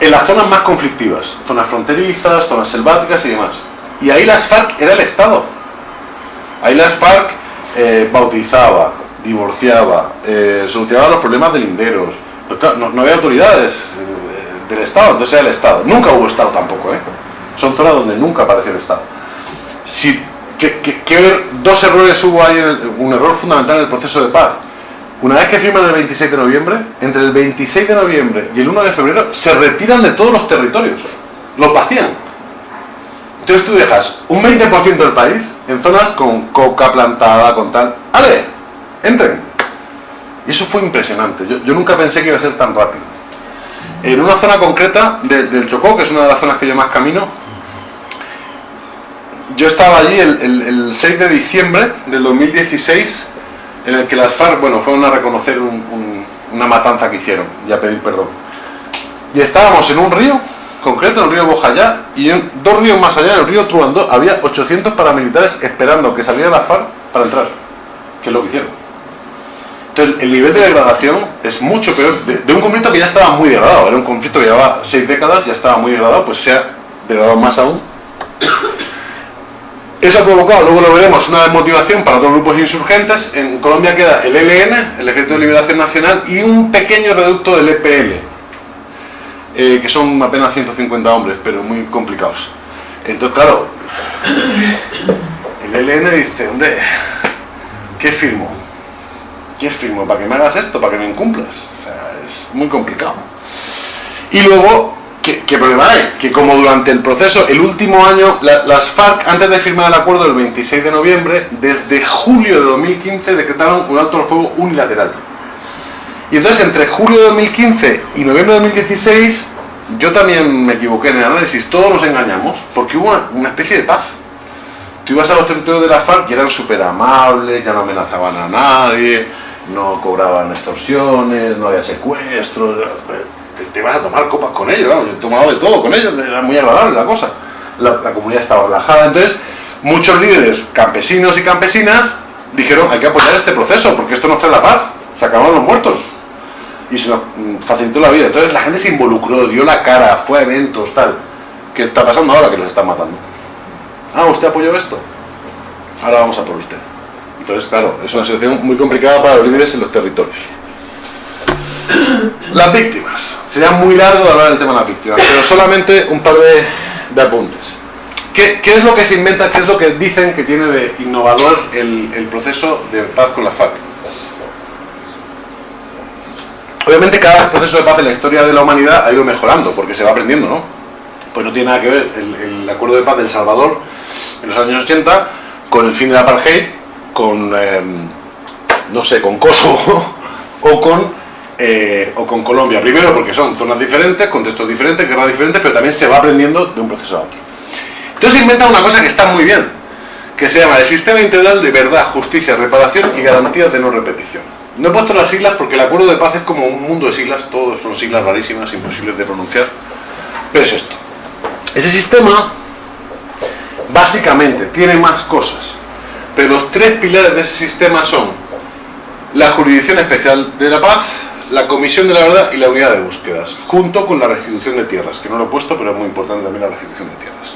En las zonas más conflictivas, zonas fronterizas, zonas selváticas y demás. Y ahí las FARC era el Estado. Ahí las FARC eh, bautizaba, divorciaba, eh, solucionaba los problemas de linderos. no, había autoridades eh, del Estado, entonces era el Estado. Nunca hubo Estado tampoco, ¿eh? Son zonas donde nunca apareció el Estado. Si, que, dos errores hubo ahí, un error fundamental en el proceso de paz una vez que firman el 26 de noviembre, entre el 26 de noviembre y el 1 de febrero, se retiran de todos los territorios. Los vacían. Entonces tú dejas un 20% del país en zonas con coca plantada, con tal. ¡Ale! ¡Entren! Y eso fue impresionante. Yo, nunca pensé que iba a ser tan rápido. En una zona concreta del Chocó, que es una de las zonas que yo más camino, yo estaba allí el, el 6 de diciembre del 2016 en el que las FARC, bueno, fueron a reconocer una matanza que hicieron y a pedir perdón. Y estábamos en un río, concreto, en el río Bojayá, y en dos ríos más allá, en el río Truandó, había 800 paramilitares esperando que saliera la FARC para entrar, que es lo que hicieron. Entonces, el nivel de degradación es mucho peor, de, de un conflicto que ya estaba muy degradado, era un conflicto que llevaba seis décadas, ya estaba muy degradado, pues se ha degradado más aún eso ha provocado, luego lo veremos, una desmotivación para otros grupos insurgentes. En Colombia queda el ELN, el Ejército de Liberación Nacional, y un pequeño reducto del EPL, eh, que son apenas 150 hombres, pero muy complicados. Entonces, claro, el ELN dice, hombre, ¿qué firmo? ¿Qué firmo? ¿Para que me hagas esto? ¿Para que me incumplas? O sea, es muy complicado. Y luego ¿Qué, problema hay? Que como durante el proceso, el último año, las FARC, antes de firmar el acuerdo del 26 de noviembre, desde julio de 2015 decretaron un alto al fuego unilateral. Y entonces entre julio de 2015 y noviembre de 2016, yo también me equivoqué en el análisis, todos nos engañamos, porque hubo una, especie de paz. Tú ibas a los territorios de la FARC y eran súper amables, ya no amenazaban a nadie, no cobraban extorsiones, no había secuestros te, vas a tomar copas con ellos, yo he tomado de todo con ellos, era muy agradable la cosa. La, comunidad estaba relajada, entonces muchos líderes campesinos y campesinas dijeron hay que apoyar este proceso porque esto nos trae la paz, se acabaron los muertos y se nos mm, facilitó la vida. Entonces la gente se involucró, dio la cara, fue a eventos, tal. ¿Qué está pasando ahora que los están matando? Ah, ¿usted apoyó esto? Ahora vamos a por usted. Entonces, claro, es una situación muy complicada para los líderes en los territorios. Las víctimas. Sería muy largo de hablar del tema de las víctimas, pero solamente un par de, apuntes. ¿Qué, es lo que se inventa, qué es lo que dicen que tiene de innovador el, proceso de paz con la FARC? Obviamente cada proceso de paz en la historia de la humanidad ha ido mejorando, porque se va aprendiendo, ¿no? Pues no tiene nada que ver el, acuerdo de paz del Salvador en los años 80 con el fin del apartheid, con, em, no sé, con Kosovo o con eh, o con Colombia. Primero porque son zonas diferentes, contextos diferentes, guerras diferentes, pero también se va aprendiendo de un proceso a otro. Entonces inventa una cosa que está muy bien, que se llama el Sistema Integral de Verdad, Justicia, Reparación y Garantías de No Repetición. No he puesto las siglas porque el acuerdo de paz es como un mundo de siglas, todos son siglas rarísimas, imposibles de pronunciar, pero es esto. Ese sistema, básicamente, tiene más cosas, pero los tres pilares de ese sistema son la Jurisdicción Especial de la Paz, la Comisión de la Verdad y la Unidad de Búsquedas, junto con la restitución de tierras, que no lo he puesto, pero es muy importante también la restitución de tierras.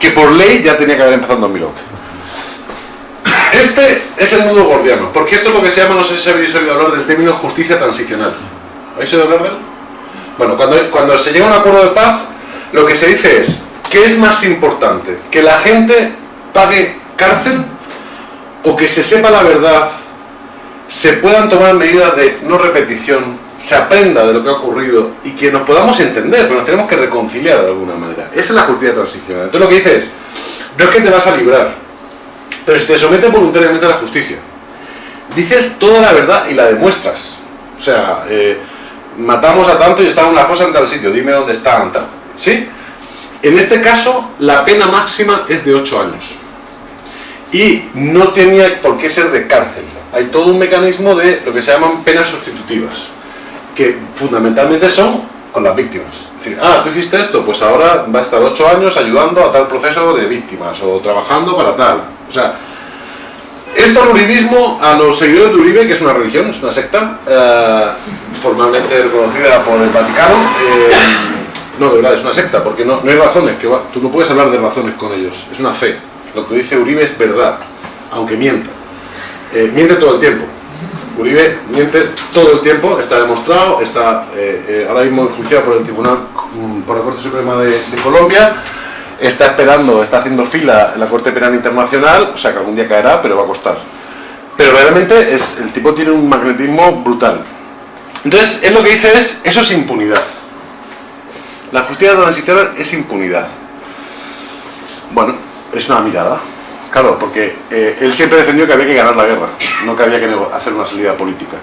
Que por ley ya tenía que haber empezado en 2011. Este es el nudo gordiano, porque esto es lo que se llama, no sé si habéis oído hablar del término justicia transicional. ¿Habéis oído hablar de él? Bueno, cuando, cuando se llega a un acuerdo de paz, lo que se dice es, ¿qué es más importante? ¿Que la gente pague cárcel o que se sepa la verdad se puedan tomar medidas de no repetición, se aprenda de lo que ha ocurrido y que nos podamos entender, pero nos tenemos que reconciliar de alguna manera. Esa es la justicia transicional. Entonces lo que dices es, no es que te vas a librar, pero si te sometes voluntariamente a la justicia, dices toda la verdad y la demuestras. O sea, eh, matamos a tanto y está en una fosa en tal sitio, dime dónde está, ¿sí? En este caso, la pena máxima es de 8 años. Y no tenía por qué ser de cárcel. Hay todo un mecanismo de lo que se llaman penas sustitutivas, que fundamentalmente son con las víctimas. Es decir, ah, tú hiciste esto, pues ahora va a estar 8 años ayudando a tal proceso de víctimas, o trabajando para tal. O sea, esto al uribismo, a los seguidores de Uribe, que es una religión, es una secta, eh, formalmente reconocida por el Vaticano, eh, no, de verdad, es una secta, porque no, no hay razones, que tú no puedes hablar de razones con ellos, es una fe. Lo que dice Uribe es verdad, aunque mienta. Eh, miente todo el tiempo. Uribe miente todo el tiempo, está demostrado, está ahora mismo enjuiciado por el Tribunal, mm, por la Corte Suprema de, de Colombia, está esperando, está haciendo fila en la Corte Penal Internacional, o sea que algún día caerá, pero va a costar. Pero realmente es, el tipo tiene un magnetismo brutal. Entonces, él lo que dice es, eso es impunidad. La justicia transicional es impunidad. Bueno, es una mirada. Claro, porque eh, él siempre defendió que había que ganar la guerra, no que había que hacer una salida política.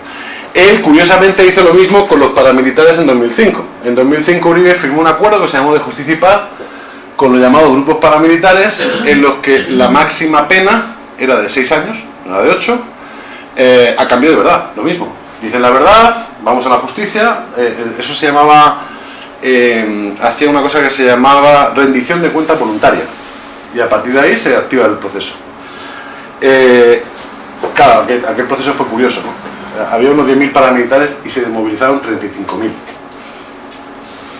Él, curiosamente, hizo lo mismo con los paramilitares en 2005. En 2005 Uribe firmó un acuerdo que se llamó de justicia y paz, con los llamados grupos paramilitares, en los que la máxima pena era de 6 años, no era de 8, eh, a cambio de verdad, lo mismo. Dicen la verdad, vamos a la justicia, eh, eso se llamaba, eh, hacía una cosa que se llamaba rendición de cuenta voluntaria, y a partir de ahí se activa el proceso. claro, aquel, proceso fue curioso, Había unos 10.000 paramilitares y se desmovilizaron 35.000.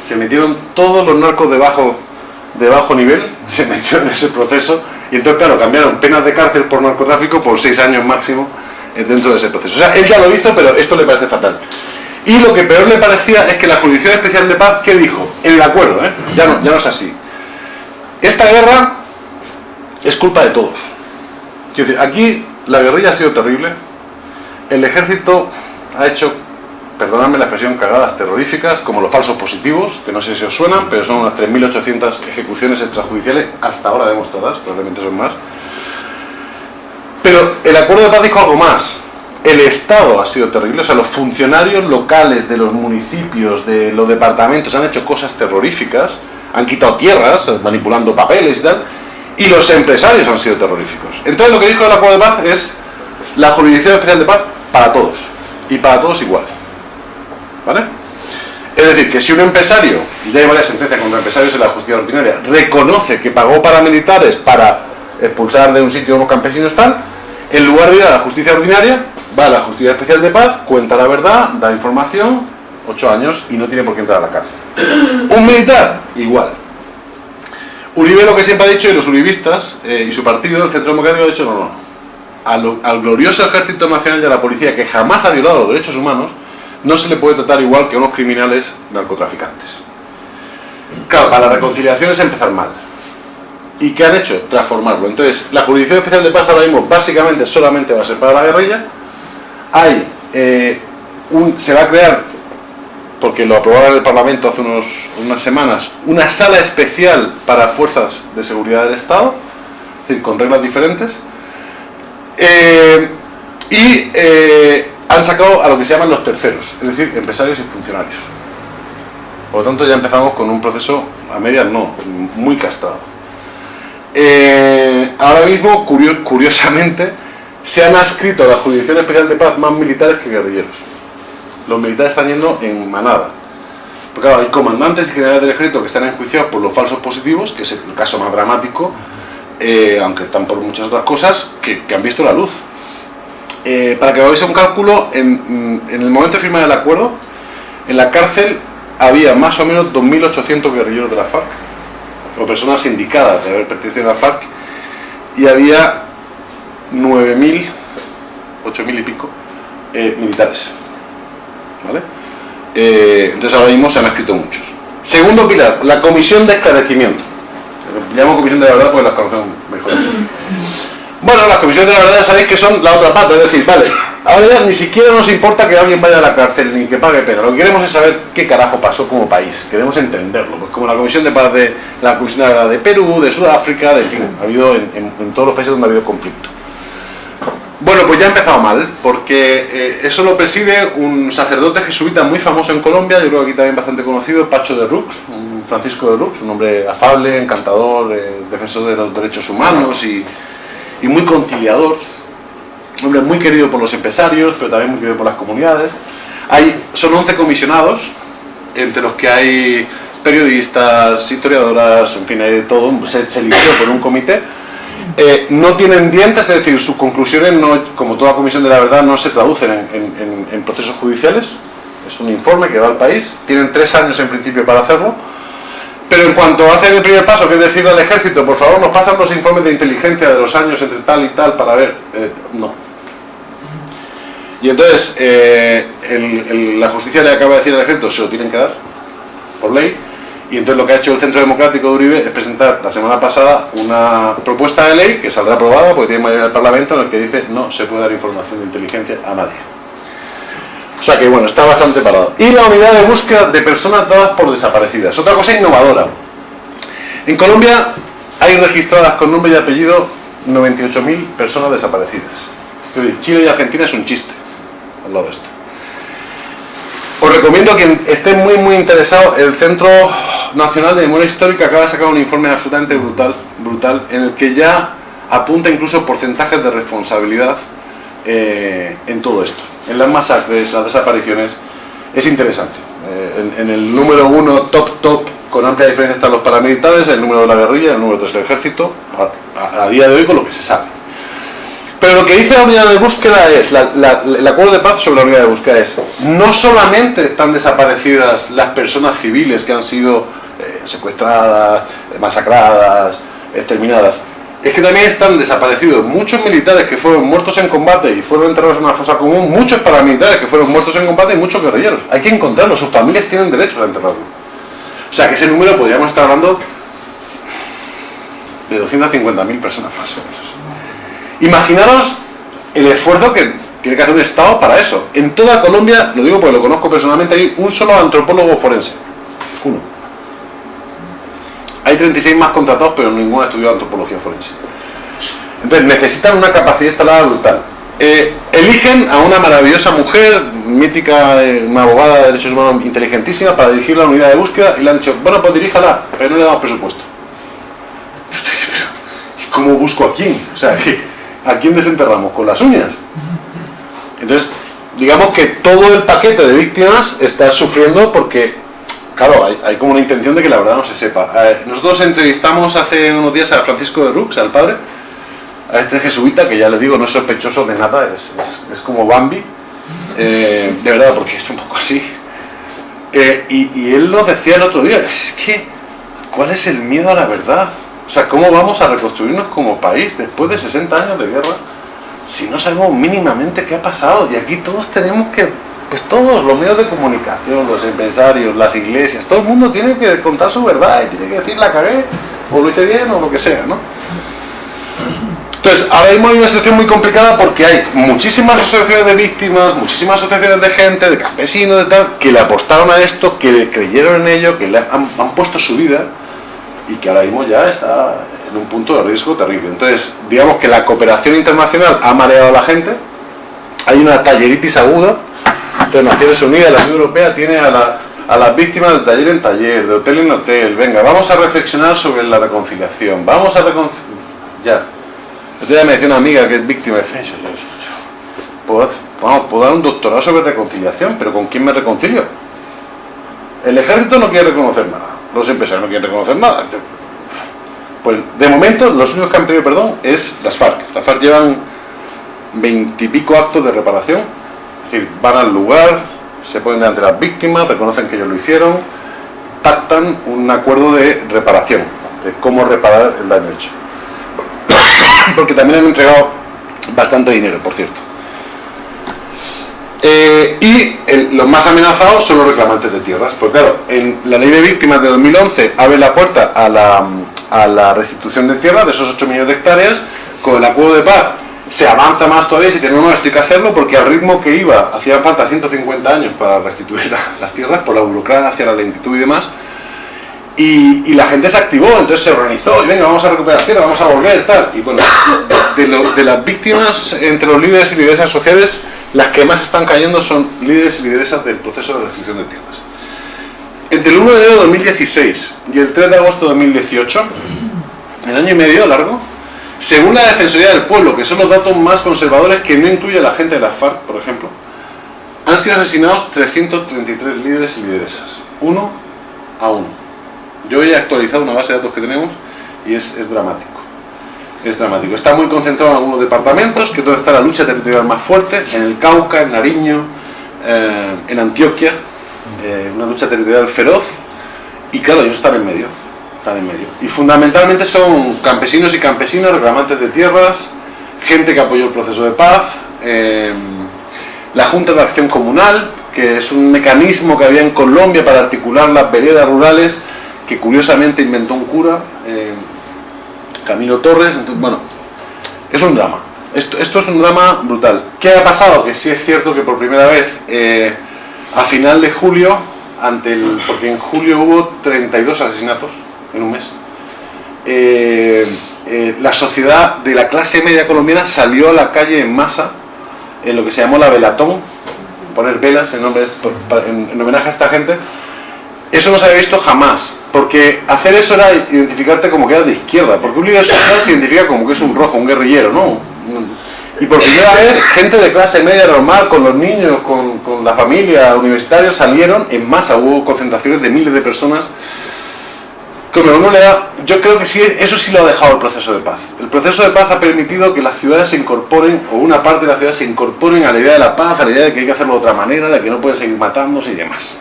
Se metieron todos los narcos debajo de bajo nivel se metió en ese proceso y entonces, claro, cambiaron penas de cárcel por narcotráfico por seis años máximo eh, dentro de ese proceso. O sea, él ya lo hizo, pero esto le parece fatal. Y lo que peor le parecía es que la Jurisdicción Especial de Paz, ¿qué dijo? En el acuerdo, ¿eh? ya, no, ya no es así. Esta guerra es culpa de todos. Aquí la guerrilla ha sido terrible, el ejército ha hecho perdonadme la expresión, cagadas terroríficas, como los falsos positivos, que no sé si os suenan, pero son unas 3.800 ejecuciones extrajudiciales hasta ahora demostradas, probablemente son más. Pero el acuerdo de paz dijo algo más. El Estado ha sido terrible, o sea, los funcionarios locales de los municipios, de los departamentos, han hecho cosas terroríficas, han quitado tierras, manipulando papeles y tal, y los empresarios han sido terroríficos. Entonces lo que dijo el acuerdo de paz es la jurisdicción especial de paz para todos, y para todos igual. ¿Vale? Es decir, que si un empresario, ya hay varias sentencias contra empresarios en la justicia ordinaria, reconoce que pagó paramilitares para expulsar de un sitio a unos campesinos tal, en lugar de ir a la justicia ordinaria, va a la justicia especial de paz, cuenta la verdad, da información, ocho años y no tiene por qué entrar a la cárcel. Un militar, igual. Uribe lo que siempre ha dicho, y los uribistas eh, y su partido, el Centro Democrático, ha dicho no, no. al glorioso Ejército Nacional y a la Policía, que jamás ha violado los derechos humanos, no se le puede tratar igual que a unos criminales narcotraficantes. Claro, para la reconciliación es empezar mal. ¿Y qué han hecho? Transformarlo. Entonces, la Jurisdicción Especial de Paz ahora mismo básicamente solamente va a ser para la guerrilla. Hay, eh, un, se va a crear, porque lo aprobaron en el Parlamento hace unos, unas semanas, una sala especial para fuerzas de seguridad del Estado, es decir, con reglas diferentes. Eh, y eh, han sacado a lo que se llaman los terceros, es decir, empresarios y funcionarios. Por lo tanto, ya empezamos con un proceso, a medias no, muy castrado. Eh, ahora mismo, curiosamente, se han adscrito a la Jurisdicción Especial de Paz más militares que guerrilleros. Los militares están yendo en manada. Porque claro, hay comandantes y generales del ejército que están enjuiciados por los falsos positivos, que es el caso más dramático, eh, aunque están por muchas otras cosas, que han visto la luz. Eh, para que hagáis un cálculo, en, el momento de firmar el acuerdo, en la cárcel había más o menos 2.800 guerrilleros de la FARC, o personas indicadas de haber pertenecido a la FARC, y había 9.000, 8.000 y pico, eh, militares. Eh, entonces ahora mismo se han escrito muchos. Segundo pilar, la comisión de esclarecimiento. Llamo comisión de la verdad porque las conocemos mejor así. Bueno, las comisiones de la verdad ya sabéis que son la otra parte, es decir, vale, ahora ya ni siquiera nos importa que alguien vaya a la cárcel ni que pague pena, lo que queremos es saber qué carajo pasó como país, queremos entenderlo, pues como la Comisión de Paz de la Comisión de, de Perú, de Sudáfrica, de fin, ha habido en, todos los países donde ha habido conflicto. Bueno, pues ya ha empezado mal, porque eh, eso lo preside un sacerdote jesuita muy famoso en Colombia, yo creo que aquí también bastante conocido, Pacho de Rux, un Francisco de Rux, un hombre afable, encantador, eh, defensor de los derechos humanos y, y muy conciliador, un hombre muy querido por los empresarios, pero también muy querido por las comunidades. Hay, son 11 comisionados, entre los que hay periodistas, historiadoras, en fin, hay de todo, se, se eligió por un comité eh, no tienen dientes, es decir, sus conclusiones, no, como toda comisión de la verdad, no se traducen en, procesos judiciales. Es un informe que va al país, tienen tres años en principio para hacerlo, pero en cuanto hacen el primer paso, que es decirle al ejército, por favor, nos pasan los informes de inteligencia de los años entre tal y tal para ver, eh, no. Y entonces, eh, la justicia le acaba de decir al ejército, se lo tienen que dar, por ley, y entonces lo que ha hecho el Centro Democrático de Uribe es presentar la semana pasada una propuesta de ley que saldrá aprobada porque tiene mayoría del Parlamento en el que dice no se puede dar información de inteligencia a nadie. O sea que bueno, está bastante parado. Y la unidad de búsqueda de personas dadas por desaparecidas. Otra cosa innovadora. En Colombia hay registradas con nombre y apellido 98.000 personas desaparecidas. Chile y Argentina es un chiste al lado de esto. Os recomiendo a quien esté muy muy interesado, el Centro Nacional de Memoria Histórica acaba de sacar un informe absolutamente brutal, brutal en el que ya apunta incluso porcentajes de responsabilidad eh, en todo esto. En las masacres, las desapariciones, es interesante. Eh, en, el número uno, top top, con amplia diferencia están los paramilitares, el número de la guerrilla, el número tres del ejército, a día de hoy con lo que se sabe. Pero lo que dice la unidad de búsqueda es, el acuerdo de paz sobre la unidad de búsqueda es, no solamente están desaparecidas las personas civiles que han sido eh, secuestradas, masacradas, exterminadas, es que también están desaparecidos muchos militares que fueron muertos en combate y fueron enterrados en una fosa común, muchos paramilitares que fueron muertos en combate y muchos guerrilleros. Hay que encontrarlos, sus familias tienen derecho a enterrarlos. O sea que ese número podríamos estar hablando de 250.000 personas más o menos. Imaginaros el esfuerzo que tiene que hacer un Estado para eso. En toda Colombia, lo digo porque lo conozco personalmente, hay un solo antropólogo forense. Uno. Hay 36 más contratados, pero ninguno ha estudiado antropología forense. Entonces necesitan una capacidad instalada brutal. Eh, eligen a una maravillosa mujer, mítica, eh, una abogada de derechos humanos inteligentísima, para dirigir la unidad de búsqueda y le han dicho, bueno, pues diríjala, pero no le damos presupuesto. ¿Y cómo busco a quién? O sea, que ¿a quién desenterramos? Con las uñas. Entonces, digamos que todo el paquete de víctimas está sufriendo porque, claro, hay, como una intención de que la verdad no se sepa. Nosotros entrevistamos hace unos días a Francisco de Rux, al padre, a este jesuita, que ya le digo, no es sospechoso de nada, es, como Bambi, eh, de verdad, porque es un poco así. Eh, y, y él nos decía el otro día, es que, ¿cuál es el miedo a la verdad? O sea, ¿cómo vamos a reconstruirnos como país después de 60 años de guerra si no sabemos mínimamente qué ha pasado? Y aquí todos tenemos que, pues todos, los medios de comunicación, los empresarios, las iglesias, todo el mundo tiene que contar su verdad y tiene que decir la cagué, o lo hice bien, o lo que sea, ¿no? Entonces, ahora mismo hay una situación muy complicada porque hay muchísimas asociaciones de víctimas, muchísimas asociaciones de gente, de campesinos, de tal, que le apostaron a esto, que le creyeron en ello, que le han, han puesto su vida y que ahora mismo ya está en un punto de riesgo terrible. Entonces, digamos que la cooperación internacional ha mareado a la gente, hay una talleritis aguda, entonces Naciones Unidas, la Unión Europea tiene a, las víctimas de taller en taller, de hotel en hotel, venga, vamos a reflexionar sobre la reconciliación, vamos a reconciliar, ya. Entonces me decía una amiga que es víctima, de yo, ¿puedo, puedo dar un doctorado sobre reconciliación, pero ¿con quién me reconcilio? El ejército no quiere reconocer nada los empresarios no quieren reconocer nada. Pues de momento los únicos que han pedido perdón es las FARC. Las FARC llevan veintipico actos de reparación, es decir, van al lugar, se ponen delante de las víctimas, reconocen que ellos lo hicieron, pactan un acuerdo de reparación, de cómo reparar el daño hecho. Porque también han entregado bastante dinero, por cierto. Eh, y los más amenazados son los reclamantes de tierras. Pues claro, en la ley de víctimas de 2011 abre la puerta a la, restitución de tierras de esos 8 millones de hectáreas. Con el acuerdo de paz se avanza más todavía si tenemos no, esto hay que hacerlo porque al ritmo que iba hacían falta 150 años para restituir las tierras por la burocracia, la lentitud y demás. Y, la gente se activó, entonces se organizó, y venga, vamos a recuperar tierra, vamos a volver, tal. Y bueno, de, las víctimas entre los líderes y lideresas sociales, las que más están cayendo son líderes y lideresas del proceso de restricción de tierras. Entre el 1 de enero de 2016 y el 3 de agosto de 2018, el año y medio largo, según la Defensoría del Pueblo, que son los datos más conservadores que no incluye a la gente de la FARC, por ejemplo, han sido asesinados 333 líderes y lideresas, uno a uno. Yo he actualizado una base de datos que tenemos y es, dramático. Es dramático. Está muy concentrado en algunos departamentos, que es donde está la lucha territorial más fuerte, en el Cauca, en Nariño, eh, en Antioquia, eh, una lucha territorial feroz, y claro, ellos están en medio. Están en medio. Y fundamentalmente son campesinos y campesinas, reclamantes de tierras, gente que apoyó el proceso de paz, eh, la Junta de Acción Comunal, que es un mecanismo que había en Colombia para articular las veredas rurales que curiosamente inventó un cura, Camilo Torres, entonces, bueno, es un drama. Esto, esto, es un drama brutal. ¿Qué ha pasado? Que sí es cierto que por primera vez, eh, a final de julio, ante el, porque en julio hubo 32 asesinatos en un mes, eh, la sociedad de la clase media colombiana salió a la calle en masa, en lo que se llamó la velatón, poner velas nombre, en homenaje a esta gente, eso no se había visto jamás, porque hacer eso era identificarte como que eras de izquierda, porque un líder social se identifica como que es un rojo, un guerrillero, ¿no? Y por primera vez, gente de clase media normal, con los niños, con, la familia, universitarios, salieron en masa, hubo concentraciones de miles de personas. Yo creo que sí, eso sí lo ha dejado el proceso de paz. El proceso de paz ha permitido que las ciudades se incorporen, o una parte de las ciudades se incorporen a la idea de la paz, a la idea de que hay que hacerlo de otra manera, de que no pueden seguir matándose y demás.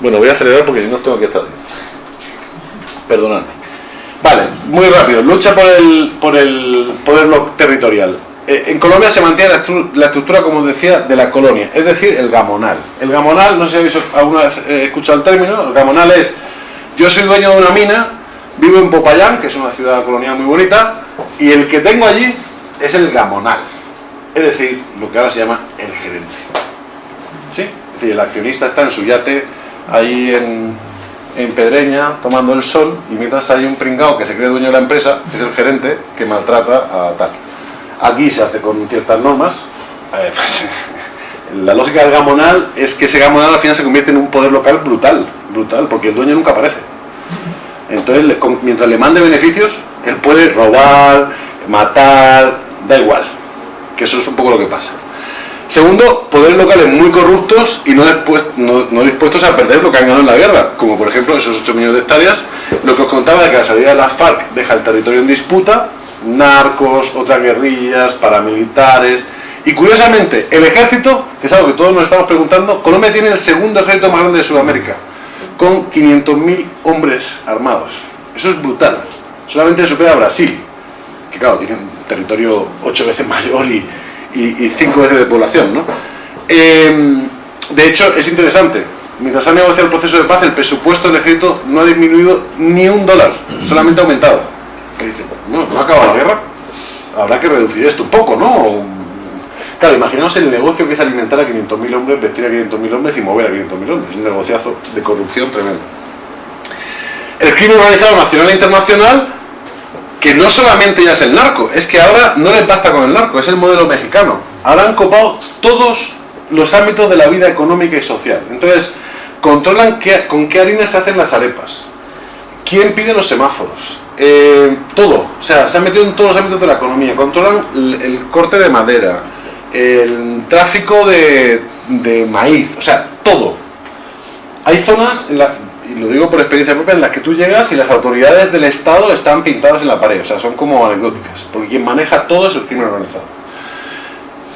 Bueno, voy a acelerar porque si no tengo que estar. Perdonadme. Vale, muy rápido. Lucha por el, por el poder territorial. Eh, en Colombia se mantiene la, estructura, como decía, de la colonia, es decir, el gamonal. El gamonal, no sé si habéis alguna vez eh, escuchado el término, el gamonal es, yo soy dueño de una mina, vivo en Popayán, que es una ciudad colonial muy bonita, y el que tengo allí es el gamonal. Es decir, lo que ahora se llama el gerente. ¿Sí? Es decir, el accionista está en su yate ahí en, en Pedreña tomando el sol y mientras hay un pringao que se cree dueño de la empresa, que es el gerente, que maltrata a tal. Aquí se hace con ciertas normas. La lógica del gamonal es que ese gamonal al final se convierte en un poder local brutal, brutal, porque el dueño nunca aparece. Entonces, mientras le mande beneficios, él puede robar, matar, da igual. Que eso es un poco lo que pasa. Segundo, poderes locales muy corruptos y no, no, dispuestos a perder lo que han ganado en la guerra, como por ejemplo esos 8 millones de hectáreas, lo que os contaba de que la salida de la FARC deja el territorio en disputa, narcos, otras guerrillas, paramilitares, y curiosamente, el ejército, que es algo que todos nos estamos preguntando, Colombia tiene el segundo ejército más grande de Sudamérica, con 500.000 hombres armados. Eso es brutal. Solamente supera a Brasil, que claro, tiene un territorio 8 veces mayor y, y, cinco veces de población. ¿no? Em, de hecho, es interesante, mientras ha negociado el proceso de paz, el presupuesto del ejército no ha disminuido ni un dólar, solamente ha aumentado. Y dice, no, no ha acabado la guerra, habrá que reducir esto un poco, ¿no? Claro, imaginaos el negocio que es alimentar a 500.000 hombres, vestir a 500.000 hombres y mover a 500.000 hombres. Es un negociazo de corrupción tremendo. El crimen organizado nacional e internacional que no solamente ya es el narco, es que ahora no les basta con el narco, es el modelo mexicano. Ahora han copado todos los ámbitos de la vida económica y social. Entonces, controlan con qué harina se hacen las arepas, quién pide los semáforos, eh, todo. O sea, se han metido en todos los ámbitos de la economía. Controlan el, corte de madera, el tráfico de, de maíz, o sea, todo. Hay zonas en las y lo digo por experiencia propia, en las que tú llegas y las autoridades del Estado están pintadas en la pared, o sea, son como anecdóticas, porque quien maneja todo es el crimen organizado.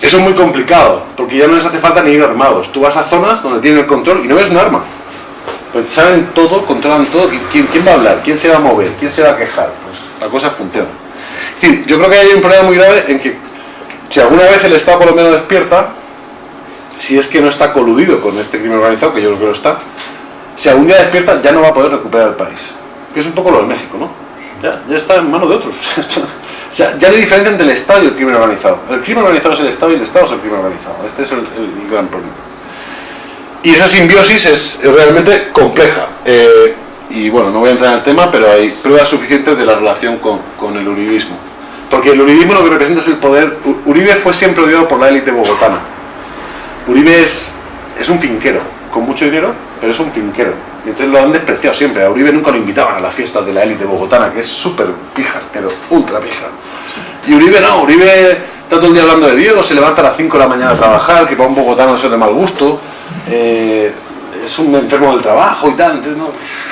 Eso es muy complicado, porque ya no les hace falta ni ir armados. Tú vas a zonas donde tienen el control y no ves un arma. Pues saben todo, controlan todo. ¿Quién, ¿Quién va a hablar? ¿Quién se va a mover? ¿Quién se va a quejar? Pues la cosa funciona. Yo creo que hay un problema muy grave en que si alguna vez el Estado por lo menos despierta, si es que no está coludido con este crimen organizado, que yo creo que lo está, si algún día despierta ya no va a poder recuperar el país. Que es un poco lo de México, ¿no? Ya, ya está en manos de otros. o sea, ya diferencia entre el Estado y el crimen organizado. El crimen organizado es el Estado y el Estado es el crimen organizado. Este es el, gran problema. y esa simbiosis es, realmente compleja. Eh, y bueno, no voy a entrar en el tema, pero hay pruebas suficientes de la relación con, con el uribismo. Porque el uribismo lo que representa es el poder. Uribe fue siempre odiado por la élite bogotana. Uribe es, es un finquero, con mucho dinero, pero es un finquero. Y entonces lo han despreciado siempre. A Uribe nunca lo invitaban a las fiestas de la élite bogotana, que es súper pija, pero ultra pija. Y Uribe no, Uribe está todo el día hablando de Dios, se levanta a las 5 de la mañana a trabajar, que para un bogotano eso es de mal gusto. Eh, es un enfermo del trabajo y tal, entonces no,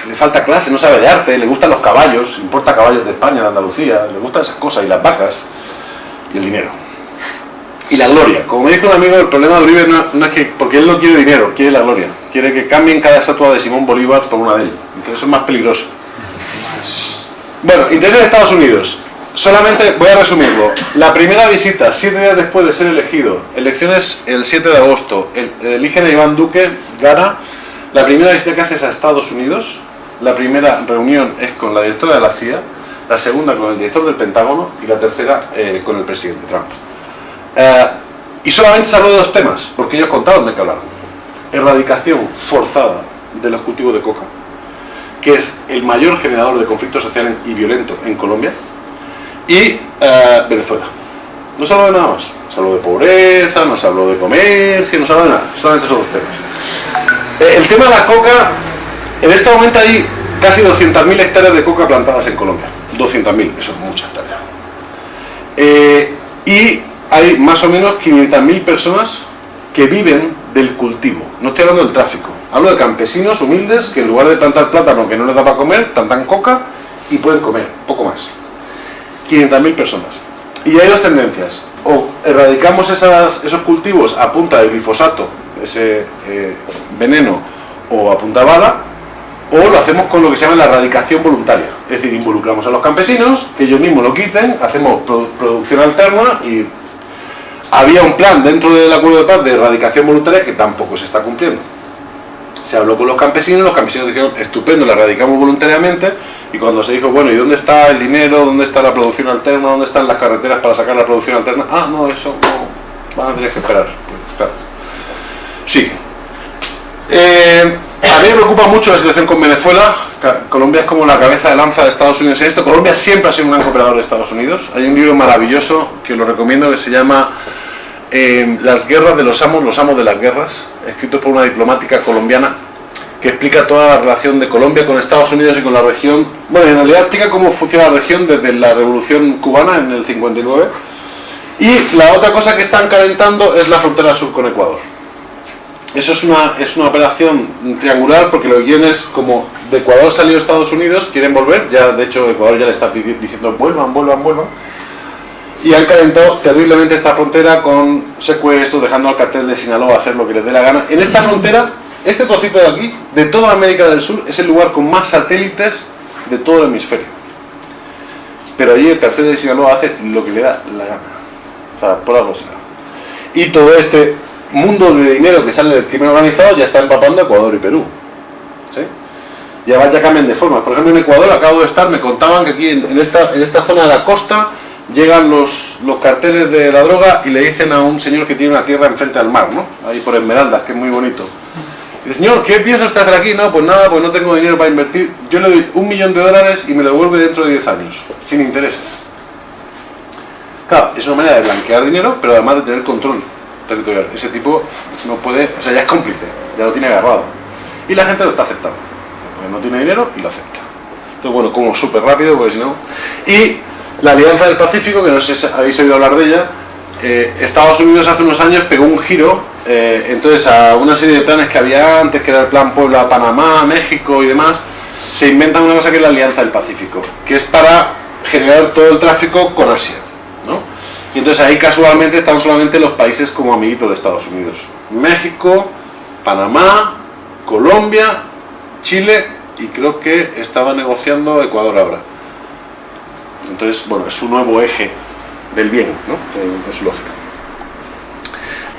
le falta clase, no sabe de arte, le gustan los caballos, importa caballos de España, de Andalucía, le gustan esas cosas, y las vacas, y el dinero. Y la gloria. Como me dijo un amigo, el problema de Uribe no, es que, porque él no quiere dinero, quiere la gloria. Quiere que cambien cada estatua de Simón Bolívar por una de él. Entonces es más peligroso. Bueno, interés en Estados Unidos. Solamente voy a resumirlo. La primera visita, siete días después de ser elegido, elecciones el 7 de agosto, el, eligen a Iván Duque, gana. La primera visita que hace a Estados Unidos. La primera reunión es con la directora de la CIA, la segunda con el director del Pentágono y la tercera eh, con el presidente Trump. Eh, y solamente se habló de dos temas, porque ellos contaron de qué hablaron. Erradicación forzada de los cultivos de coca, que es el mayor generador de conflicto social y violento en Colombia, y eh, Venezuela. No se habló de nada más. Se habló de pobreza, no se habló de comercio, no se habló de nada. Solamente esos dos temas. Eh, el tema de la coca, en este momento hay casi 200.000 hectáreas de coca plantadas en Colombia. 200.000, eso es mucha hectáreas. y hay más o menos 500.000 personas que viven del cultivo. No estoy hablando del tráfico. Hablo de campesinos humildes que en lugar de plantar plátano que no les da para comer, plantan coca y pueden comer, poco más. 500.000 personas. Y hay dos tendencias. O erradicamos esos cultivos a punta de glifosato, ese eh, veneno, o a punta bala, o lo hacemos con lo que se llama la erradicación voluntaria. Es decir, involucramos a los campesinos, que ellos mismos lo quiten, hacemos producción alterna y había un plan dentro del acuerdo de paz de erradicación voluntaria que tampoco se está cumpliendo. Se habló con los campesinos, los campesinos dijeron, estupendo, la erradicamos voluntariamente, y cuando se dijo, bueno, ¿y dónde está el dinero? ¿Dónde está la producción alterna? ¿Dónde están las carreteras para sacar la producción alterna? Ah, no, eso no, van a tener que esperar. Pues, claro. Sí. Eh, a mí me preocupa mucho la situación con Venezuela. Colombia es como la cabeza de lanza de Estados Unidos en esto. Colombia siempre ha sido un gran cooperador de Estados Unidos. Hay un libro maravilloso que lo recomiendo que se llama eh, Las guerras de los amos, los amos de las guerras, escrito por una diplomática colombiana que explica toda la relación de Colombia con Estados Unidos y con la región. Bueno, en realidad explica cómo funciona la región desde la revolución cubana en el 59. Y la otra cosa que están calentando es la frontera sur con Ecuador. Eso es una, es una operación triangular porque los guiones, como de Ecuador salió Estados Unidos, quieren volver, ya de hecho Ecuador ya le está diciendo vuelvan, vuelvan, vuelvan. Y han calentado terriblemente esta frontera con secuestros, dejando al cartel de Sinaloa hacer lo que les dé la gana. En esta frontera, este trocito de aquí, de toda América del Sur, es el lugar con más satélites de todo el hemisferio. Pero allí el cartel de Sinaloa hace lo que le da la gana. O sea, por algo será. Y todo este mundo de dinero que sale del crimen organizado ya está empapando Ecuador y Perú. ¿sí? Y además ya cambian de forma. Por ejemplo, en Ecuador acabo de estar, me contaban que aquí en, esta, en esta zona de la costa llegan los, los carteles de la droga y le dicen a un señor que tiene una tierra enfrente al mar, ¿no? Ahí por Esmeraldas, que es muy bonito. Y señor, ¿qué piensa usted hacer aquí? No, pues nada, pues no tengo dinero para invertir. Yo le doy un millón de dólares y me lo devuelve dentro de 10 años, sin intereses. Claro, es una manera de blanquear dinero, pero además de tener control territorial. Ese tipo no puede, o sea, ya es cómplice, ya lo tiene agarrado. Y la gente lo está aceptando. Porque no tiene dinero y lo acepta. Entonces, bueno, como súper rápido, porque si no... Y la Alianza del Pacífico, que no sé si habéis oído hablar de ella, eh, Estados Unidos hace unos años pegó un giro, eh, entonces a una serie de planes que había antes, que era el plan Puebla, Panamá, México y demás, se inventa una cosa que es la Alianza del Pacífico, que es para generar todo el tráfico con Asia. Y entonces ahí casualmente están solamente los países como amiguitos de Estados Unidos. México, Panamá, Colombia, Chile y creo que estaba negociando Ecuador ahora. Entonces, bueno, es un nuevo eje del bien, ¿no? En, su lógica.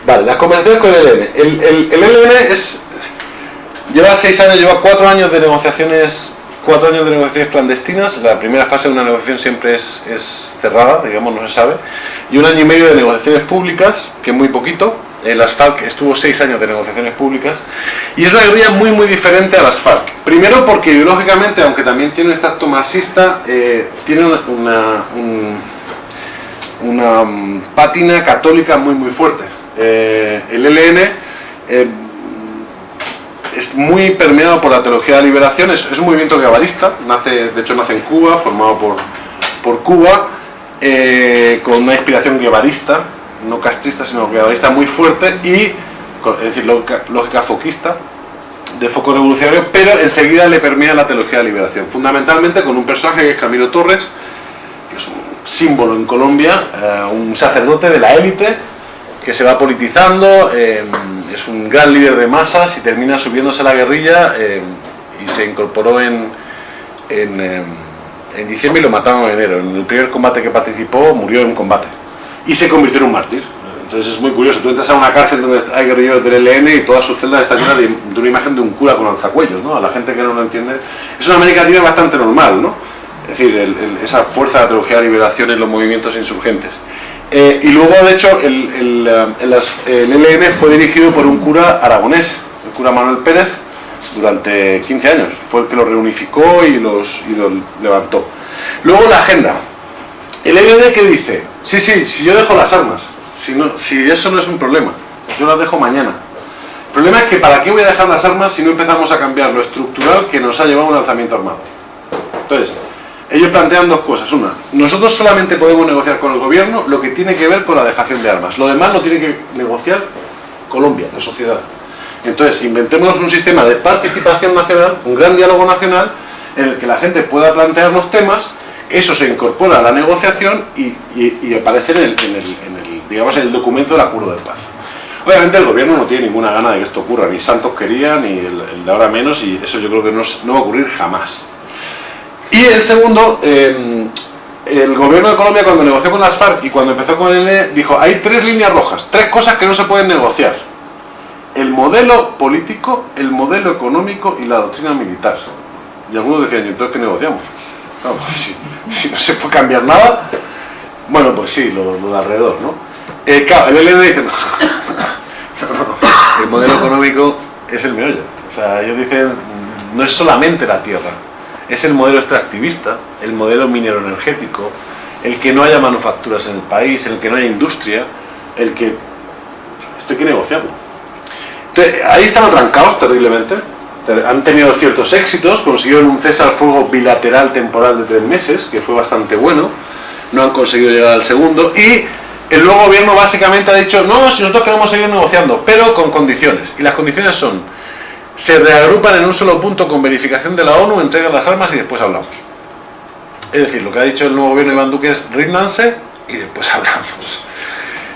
Vale, las conversaciones con el ELN. El, el, ELN es, lleva seis años, lleva cuatro años de negociaciones cuatro años de negociaciones clandestinas, la primera fase de una negociación siempre es, cerrada, digamos, no se sabe, y un año y medio de negociaciones públicas, que es muy poquito, En las FARC estuvo seis años de negociaciones públicas y es una guerrilla muy muy diferente a las FARC. Primero porque ideológicamente, aunque también tiene un acto marxista, eh, tiene una, una, mm, pátina católica muy muy fuerte. Eh, el ELN eh, es muy permeado por la teología de la liberación, es, un movimiento guevarista, nace, de hecho nace en Cuba, formado por, por Cuba, con una inspiración guevarista, no castrista, sino guevarista muy fuerte y, es decir, lógica, foquista, de foco revolucionario, pero enseguida le permea la teología de liberación, fundamentalmente con un personaje que es Camilo Torres, que es un símbolo en Colombia, eh, un sacerdote de la élite, que se va politizando, eh, es un gran líder de masas y termina subiéndose a la guerrilla eh, y se incorporó en, en, en diciembre y lo mataron en enero. En el primer combate que participó murió en combate y se convirtió en un mártir. Entonces es muy curioso, tú entras a una cárcel donde hay guerrilleros del ELN y todas sus celdas están llenas de, una imagen de un cura con alzacuellos, ¿no? A la gente que no lo entiende. Es una América Latina bastante normal, ¿no? Es decir, esa fuerza de teología de liberación en los movimientos insurgentes. Eh, y luego, de hecho, el, el, ELN fue dirigido por un cura aragonés, el cura Manuel Pérez, durante 15 años. Fue el que lo reunificó y, los, y lo levantó. Luego la agenda. El ELN que dice, sí, sí, si yo dejo las armas, si, no, si eso no es un problema, yo las dejo mañana. El problema es que ¿para qué voy a dejar las armas si no empezamos a cambiar lo estructural que nos ha llevado un alzamiento armado? Entonces, ellos plantean dos cosas. Una, nosotros solamente podemos negociar con el gobierno lo que tiene que ver con la dejación de armas. Lo demás lo tiene que negociar Colombia, la sociedad. Entonces, inventémonos un sistema de participación nacional, un gran diálogo nacional, en el que la gente pueda plantear los temas eso se incorpora a la negociación y, aparece en el, digamos, en el documento del acuerdo de paz. Obviamente el gobierno no tiene ninguna gana de que esto ocurra, ni Santos quería, ni el, de ahora menos, y eso yo creo que no, va a ocurrir jamás. Y el segundo, em, el gobierno de Colombia cuando negoció con las FARC y cuando empezó con el E, dijo, hay tres líneas rojas, tres cosas que no se pueden negociar. El modelo político, el modelo económico y la doctrina militar. Y algunos decían, ¿y entonces qué negociamos? Pues si, no se puede cambiar nada, bueno, pues sí, lo, de alrededor, ¿no? Eh, claro, el LN dice, no, el modelo económico es el meollo. O sea, ellos dicen, no es solamente la tierra, es el modelo extractivista, el modelo minero energético, el que no haya manufacturas en el país, el que no haya industria, el que... Esto hay que negociarlo. Entonces, ahí están atrancados terriblemente, han tenido ciertos éxitos, consiguieron un cese al fuego bilateral temporal de tres meses, que fue bastante bueno, no han conseguido llegar al segundo, y el nuevo gobierno básicamente ha dicho, no, si nosotros queremos seguir negociando, pero con condiciones, y las condiciones son, se reagrupan en un solo punto con verificación de la ONU, entregan las armas y después hablamos. Es decir, lo que ha dicho el nuevo gobierno Iván Duque es, ríndanse y después hablamos.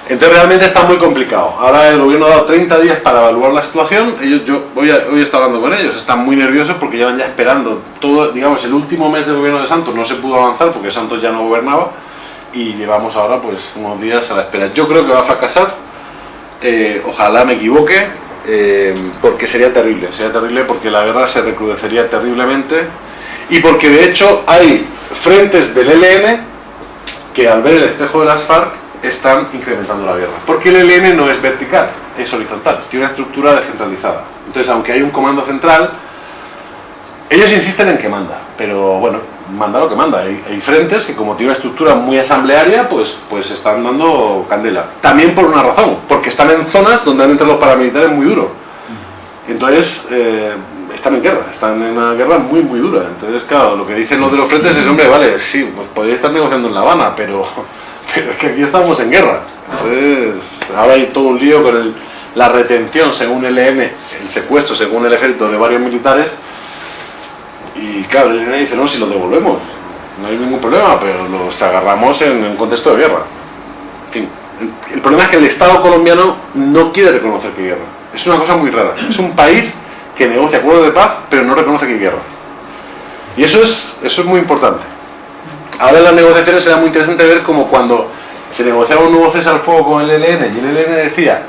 Entonces realmente está muy complicado. Ahora el gobierno ha dado 30 días para evaluar la situación. Ellos, yo hoy, hoy he estado hablando con ellos, están muy nerviosos porque llevan ya esperando todo, digamos, el último mes del gobierno de Santos no se pudo avanzar porque Santos ya no gobernaba y llevamos ahora pues unos días a la espera. Yo creo que va a fracasar, eh, ojalá me equivoque, eh, porque sería terrible, sería terrible porque la guerra se recrudecería terriblemente y porque de hecho hay frentes del ELN que al ver el espejo de las FARC están incrementando la guerra. Porque el ELN no es vertical, es horizontal, tiene una estructura descentralizada. Entonces, aunque hay un comando central, ellos insisten en que manda, pero bueno, manda lo que manda. Hay, frentes que como tiene una estructura muy asamblearia, pues, pues están dando candela. También por una razón, porque están en zonas donde han entrado los paramilitares muy duro. Entonces, eh, están en guerra, están en una guerra muy muy dura. Entonces, claro, lo que dicen los de los frentes es, hombre, vale, sí, pues podría estar negociando en La Habana, pero es que aquí estamos en guerra. Entonces, ahora hay todo un lío con la retención según el ELN, el secuestro según el ejército de varios militares. Y claro, el ELN dice, no, si los devolvemos, no hay ningún problema, pero los agarramos en un contexto de guerra. En fin, el problema es que el Estado colombiano no quiere reconocer que guerra. Es una cosa muy rara. Es un país que negocia acuerdos de paz, pero no reconoce que guerra. Y eso es, eso es muy importante. Ahora en las negociaciones será muy interesante ver cómo cuando se negociaba un nuevo cese al fuego con el ELN y el ELN decía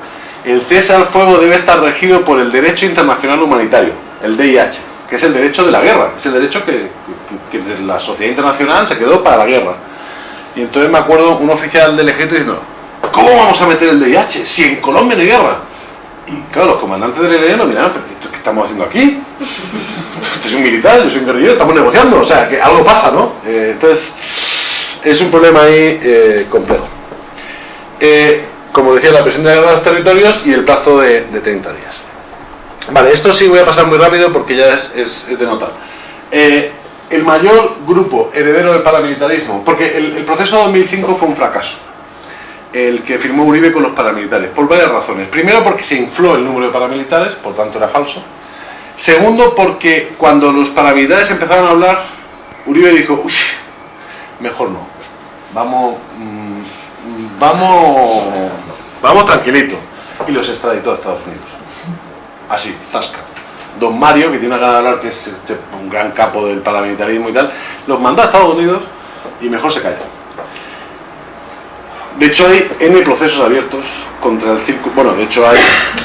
el cese al fuego debe estar regido por el derecho internacional humanitario, el DIH, que es el derecho de la guerra, es el derecho que, la sociedad internacional se quedó para la guerra. Y entonces me acuerdo un oficial del ejército diciendo, ¿cómo vamos a meter el DIH si en Colombia no hay guerra? Y claro, los comandantes del ELN lo miraron, pero ¿esto qué estamos haciendo aquí? Usted es un militar, yo soy un guerrillero, estamos negociando, o sea, que algo pasa, ¿no? Eh, entonces, es un problema ahí eh, complejo. Eh, como decía, la presión de los territorios y el plazo de, 30 días. Vale, esto sí voy a pasar muy rápido porque ya es, de nota. el mayor grupo heredero del paramilitarismo, porque el, el proceso de 2005 fue un fracaso el que firmó Uribe con los paramilitares, por varias razones. Primero porque se infló el número de paramilitares, por tanto era falso. Segundo porque cuando los paramilitares empezaron a hablar, Uribe dijo, uy, mejor no, vamos, mm, vamos, vamos tranquilito. Y los extraditó a Estados Unidos. Así, zasca. Don Mario, que tiene una gana de hablar, que es este, un gran capo del paramilitarismo y tal, los mandó a Estados Unidos y mejor se calla. De hecho hay N procesos abiertos contra el círculo, bueno, de hecho hay,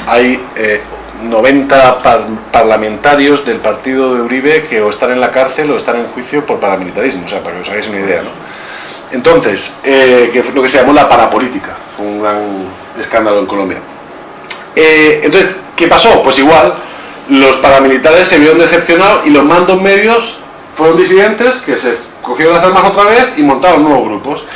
hay 90 eh, parlamentarios del partido de Uribe que o están en la cárcel o están en juicio por paramilitarismo, o sea, para que os hagáis una idea, ¿no? Entonces, eh, que lo que se llamó la parapolítica, un gran escándalo en Colombia. Eh, entonces, ¿qué pasó? Pues igual, los paramilitares se vieron decepcionados y los mandos medios fueron disidentes que se cogieron las armas otra vez y montaron nuevos grupos.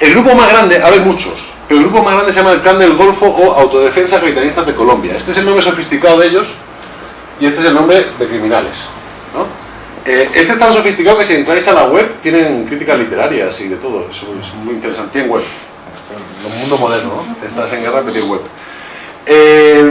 El grupo más grande, hay muchos, pero el grupo más grande se llama el Clan del Golfo o Autodefensa Capitalistas de Colombia. Este es el nombre sofisticado de ellos y este es el nombre de criminales. Eh, este es tan sofisticado que si entráis a la web tienen críticas literarias y de todo, es, muy interesante. Tienen web, este, el mundo moderno, ¿no? estás en guerra pero tiene web. Eh,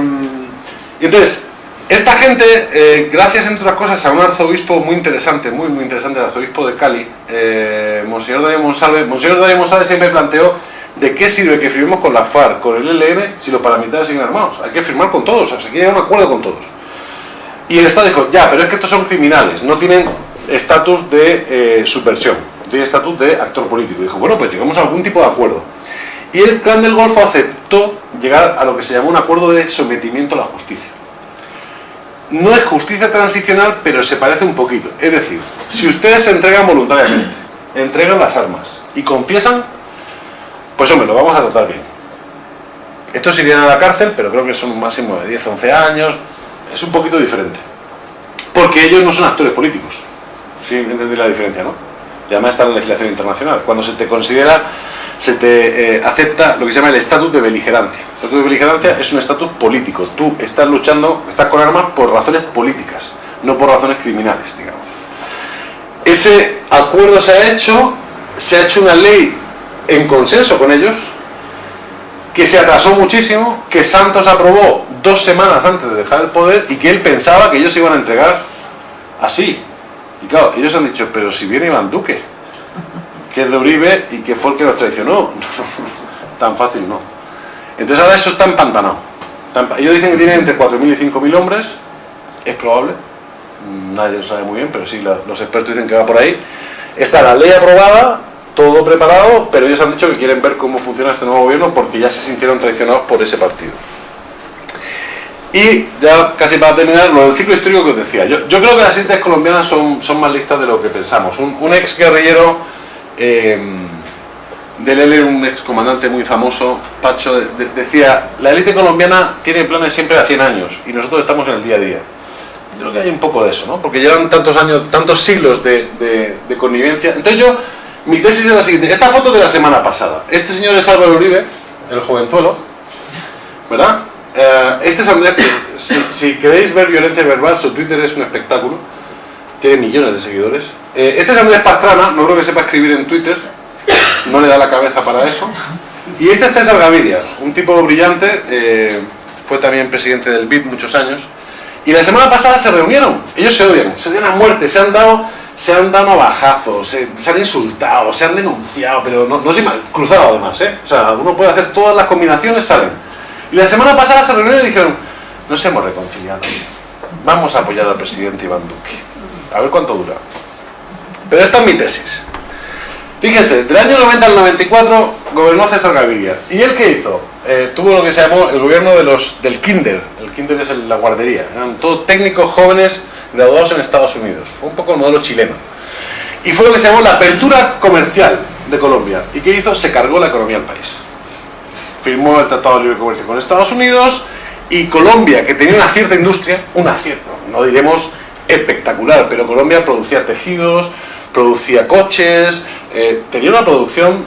y entonces, esta gente, eh, gracias entre otras cosas a un arzobispo muy interesante, muy muy interesante, el arzobispo de Cali, eh, Monseñor David Monsalve, Monseñor David Monsalve siempre planteó de qué sirve que firmemos con la FARC, con el ELN, si los paramilitares siguen armados. Hay que firmar con todos, hay que llegar a un acuerdo con todos. Y el Estado dijo, ya, pero es que estos son criminales, no tienen estatus de eh, subversión, tienen estatus de actor político. dijo, bueno, pues llegamos a algún tipo de acuerdo. Y el plan del Golfo aceptó llegar a lo que se llamó un acuerdo de sometimiento a la justicia no es justicia transicional, pero se parece un poquito. Es decir, si ustedes se entregan voluntariamente, entregan las armas y confiesan, pues hombre, lo vamos a tratar bien. Estos irían a la cárcel, pero creo que son un máximo de 10, 11 años. Es un poquito diferente. Porque ellos no son actores políticos. ¿Sí? ¿Entendéis la diferencia, no? Y además está la legislación internacional. Cuando se te considera se te eh, acepta lo que se llama el estatus de beligerancia. El estatus de beligerancia es un estatus político. Tú estás luchando, estás con armas por razones políticas, no por razones criminales, digamos. Ese acuerdo se ha hecho, se ha hecho una ley en consenso con ellos, que se atrasó muchísimo, que Santos aprobó dos semanas antes de dejar el poder y que él pensaba que ellos iban a entregar así. Y claro, ellos han dicho, pero si viene Iván Duque, que es de Uribe y que fue el que los traicionó. Tan fácil no. Entonces ahora eso está empantanado. Ellos dicen que tienen entre 4.000 y 5.000 hombres, es probable, nadie lo sabe muy bien, pero sí, los expertos dicen que va por ahí. Está la ley aprobada, todo preparado, pero ellos han dicho que quieren ver cómo funciona este nuevo gobierno porque ya se sintieron traicionados por ese partido. Y ya casi para terminar, lo del ciclo histórico que os decía. Yo, yo creo que las élites colombianas son, son más listas de lo que pensamos. Un ex guerrillero eh, del él un excomandante muy famoso, Pacho, decía, la élite colombiana tiene planes siempre a 100 años y nosotros estamos en el día a día. Yo creo que hay un poco de eso, ¿no? Porque llevan tantos años, tantos siglos de, connivencia. Entonces yo, mi tesis es la siguiente. Esta foto de la semana pasada. Este señor es Álvaro Uribe, el jovenzuelo, ¿verdad? Eh, este es Andrés, si, queréis ver violencia verbal, su Twitter es un espectáculo. Tiene millones de seguidores. Eh, este es Andrés Pastrana, no creo que sepa escribir en Twitter, no le da la cabeza para eso. Y este es César Gaviria, un tipo brillante, eh, fue también presidente del BID muchos años. Y la semana pasada se reunieron, ellos se odian, se odian a muerte, se han dado, se han dado navajazos, se, se han insultado, se han denunciado, pero no, no se han cruzado además, ¿eh? O sea, uno puede hacer todas las combinaciones, salen. Y la semana pasada se reunieron y dijeron, nos hemos reconciliado, vamos a apoyar al presidente Iván Duque. A ver cuánto dura. Pero esta es mi tesis. Fíjense, del año 90 al 94 gobernó César Gaviria. ¿Y él qué hizo? Eh, tuvo lo que se llamó el gobierno de los, del kinder. El kinder es la guardería. Eran todos técnicos jóvenes graduados en Estados Unidos. Fue un poco el modelo chileno. Y fue lo que se llamó la apertura comercial de Colombia. ¿Y qué hizo? Se cargó la economía del país. firmó el Tratado de Libre Comercio con Estados Unidos y Colombia, que tenía una cierta industria, una cierta, no diremos espectacular, pero Colombia producía tejidos, producía coches, eh, tenía una producción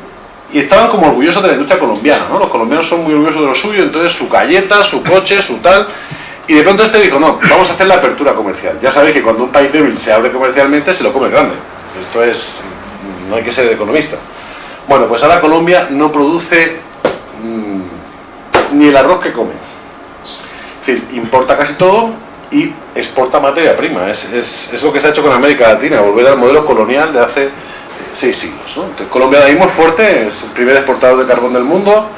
y estaban como orgullosos de la industria colombiana, ¿no? Los colombianos son muy orgullosos de lo suyo, entonces su galleta, su coche, su tal... Y de pronto este dijo, no, vamos a hacer la apertura comercial. Ya sabéis que cuando un país débil se abre comercialmente, se lo come grande. Esto es... no hay que ser economista. Bueno, pues ahora Colombia no produce mm, ni el arroz que come. Es decir, importa casi todo y exporta materia prima. Es, lo que se ha hecho con América Latina, volver al modelo colonial de hace seis siglos. Colombia ahora mismo es fuerte, es el primer exportador de carbón del mundo,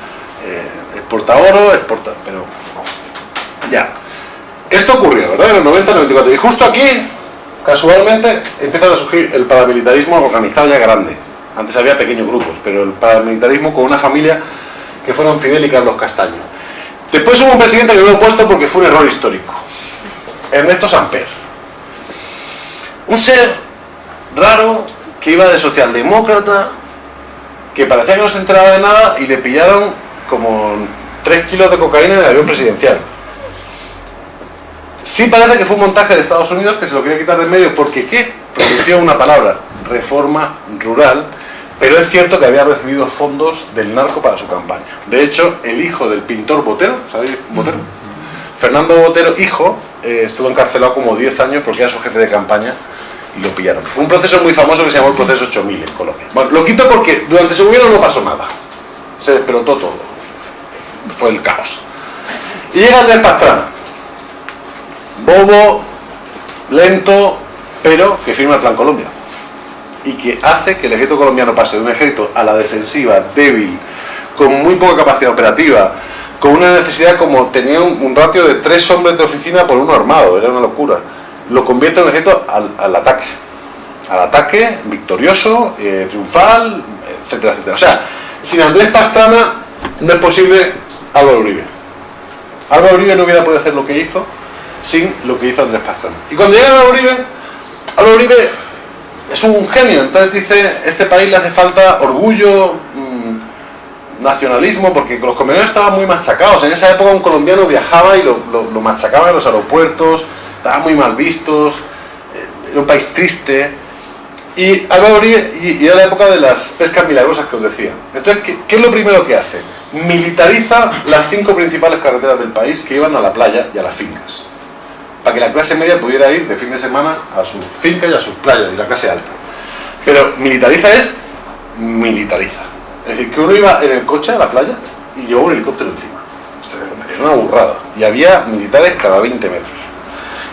eh, exporta oro, exporta... pero ya. Esto ocurrió, ¿verdad? En el 90-94. Y justo aquí, casualmente, empieza a surgir el paramilitarismo organizado ya grande. Antes había pequeños grupos, pero el paramilitarismo con una familia que fueron Fidel y Carlos Castaño. Después hubo un presidente que lo he puesto porque fue un error histórico. Ernesto Samper. Un ser raro que iba de socialdemócrata, que parecía que no se enteraba de nada y le pillaron como 3 kilos de cocaína en el avión presidencial. Sí parece que fue un montaje de Estados Unidos que se lo quería quitar de medio porque ¿qué? Pronunció una palabra, reforma rural, pero es cierto que había recibido fondos del narco para su campaña. De hecho, el hijo del pintor Botero, ¿sabéis Botero? Fernando Botero, hijo, eh, estuvo encarcelado como 10 años porque era su jefe de campaña y lo pillaron. Fue un proceso muy famoso que se llamó el proceso 8000 en Colombia. Bueno, lo quito porque durante su gobierno no pasó nada. Se despertó todo. Fue el caos. Y llega Andrés Pastrana. Bobo, lento, pero que firma el Plan Colombia. Y que hace que el ejército colombiano pase de un ejército a la defensiva, débil, con muy poca capacidad operativa, con una necesidad como tenía un, ratio de tres hombres de oficina por uno armado, era una locura. Lo convierte en ejército al, ataque. Al ataque, victorioso, eh, triunfal, etcétera, etcétera. O sea, sin Andrés Pastrana no es posible Álvaro Uribe. Álvaro Uribe no hubiera podido hacer lo que hizo sin lo que hizo Andrés Pastrana. Y cuando llega Álvaro Uribe, Álvaro Uribe es un genio, entonces dice, este país le hace falta orgullo, nacionalismo, porque los colombianos estaban muy machacados. En esa época un colombiano viajaba y lo, lo, machacaban en los aeropuertos, estaban muy mal vistos, eh, era un país triste. Y Álvaro y, era la época de las pescas milagrosas que os decía. Entonces, ¿qué, ¿qué, es lo primero que hace? Militariza las cinco principales carreteras del país que iban a la playa y a las fincas. Para que la clase media pudiera ir de fin de semana a sus fincas y a sus playas, y la clase alta. Pero militariza es militariza. Es decir, que uno iba en el coche a la playa y llevaba un helicóptero encima. Era una burrada. Y había militares cada 20 metros.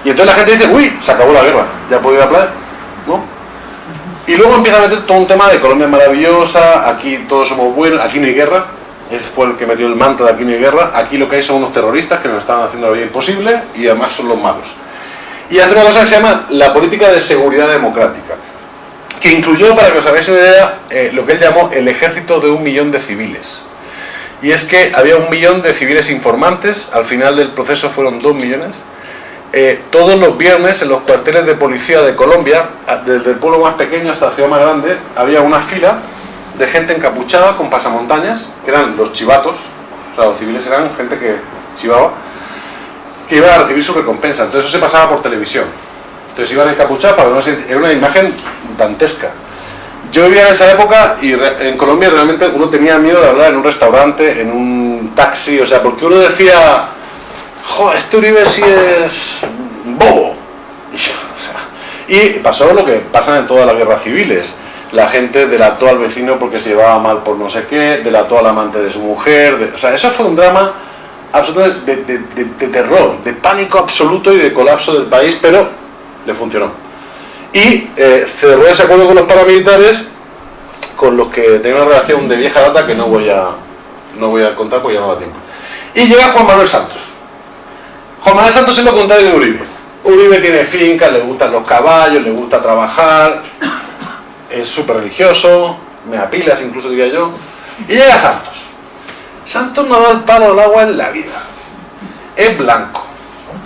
Y entonces la gente dice, uy, se acabó la guerra, ya puedo ir a la playa. ¿No? Y luego empieza a meter todo un tema de Colombia maravillosa, aquí todos somos buenos, aquí no hay guerra. Ese fue el que metió el manto de aquí no hay guerra. Aquí lo que hay son unos terroristas que nos están haciendo la vida imposible y además son los malos. Y hace una cosa que se llama la política de seguridad democrática que incluyó, para que os hagáis una idea, eh, lo que él llamó el ejército de un millón de civiles. Y es que había un millón de civiles informantes, al final del proceso fueron dos millones. Eh, todos los viernes en los cuarteles de policía de Colombia, desde el pueblo más pequeño hasta la ciudad más grande, había una fila de gente encapuchada con pasamontañas, que eran los chivatos, o sea, los civiles eran gente que chivaba, que iba a recibir su recompensa. Entonces eso se pasaba por televisión. Entonces iban encapuchados para era una imagen dantesca. Yo vivía en esa época y en Colombia realmente uno tenía miedo de hablar en un restaurante, en un taxi, o sea, porque uno decía, joder, este Uribe sí es bobo. Y, pasó lo que pasa en todas las guerras civiles. La gente delató al vecino porque se llevaba mal por no sé qué, delató al amante de su mujer. o sea, eso fue un drama absolutamente de terror, de pánico absoluto y de colapso del país, pero le funcionó. Y eh, cerró ese acuerdo con los paramilitares, con los que tenía una relación de vieja data que no voy a, no voy a contar porque ya no da tiempo. Y llega Juan Manuel Santos. Juan Manuel Santos es lo contrario de Uribe. Uribe tiene fincas, le gustan los caballos, le gusta trabajar, es súper religioso, me apilas incluso diría yo. Y llega Santos. Santos no da el palo al agua en la vida. Es blanco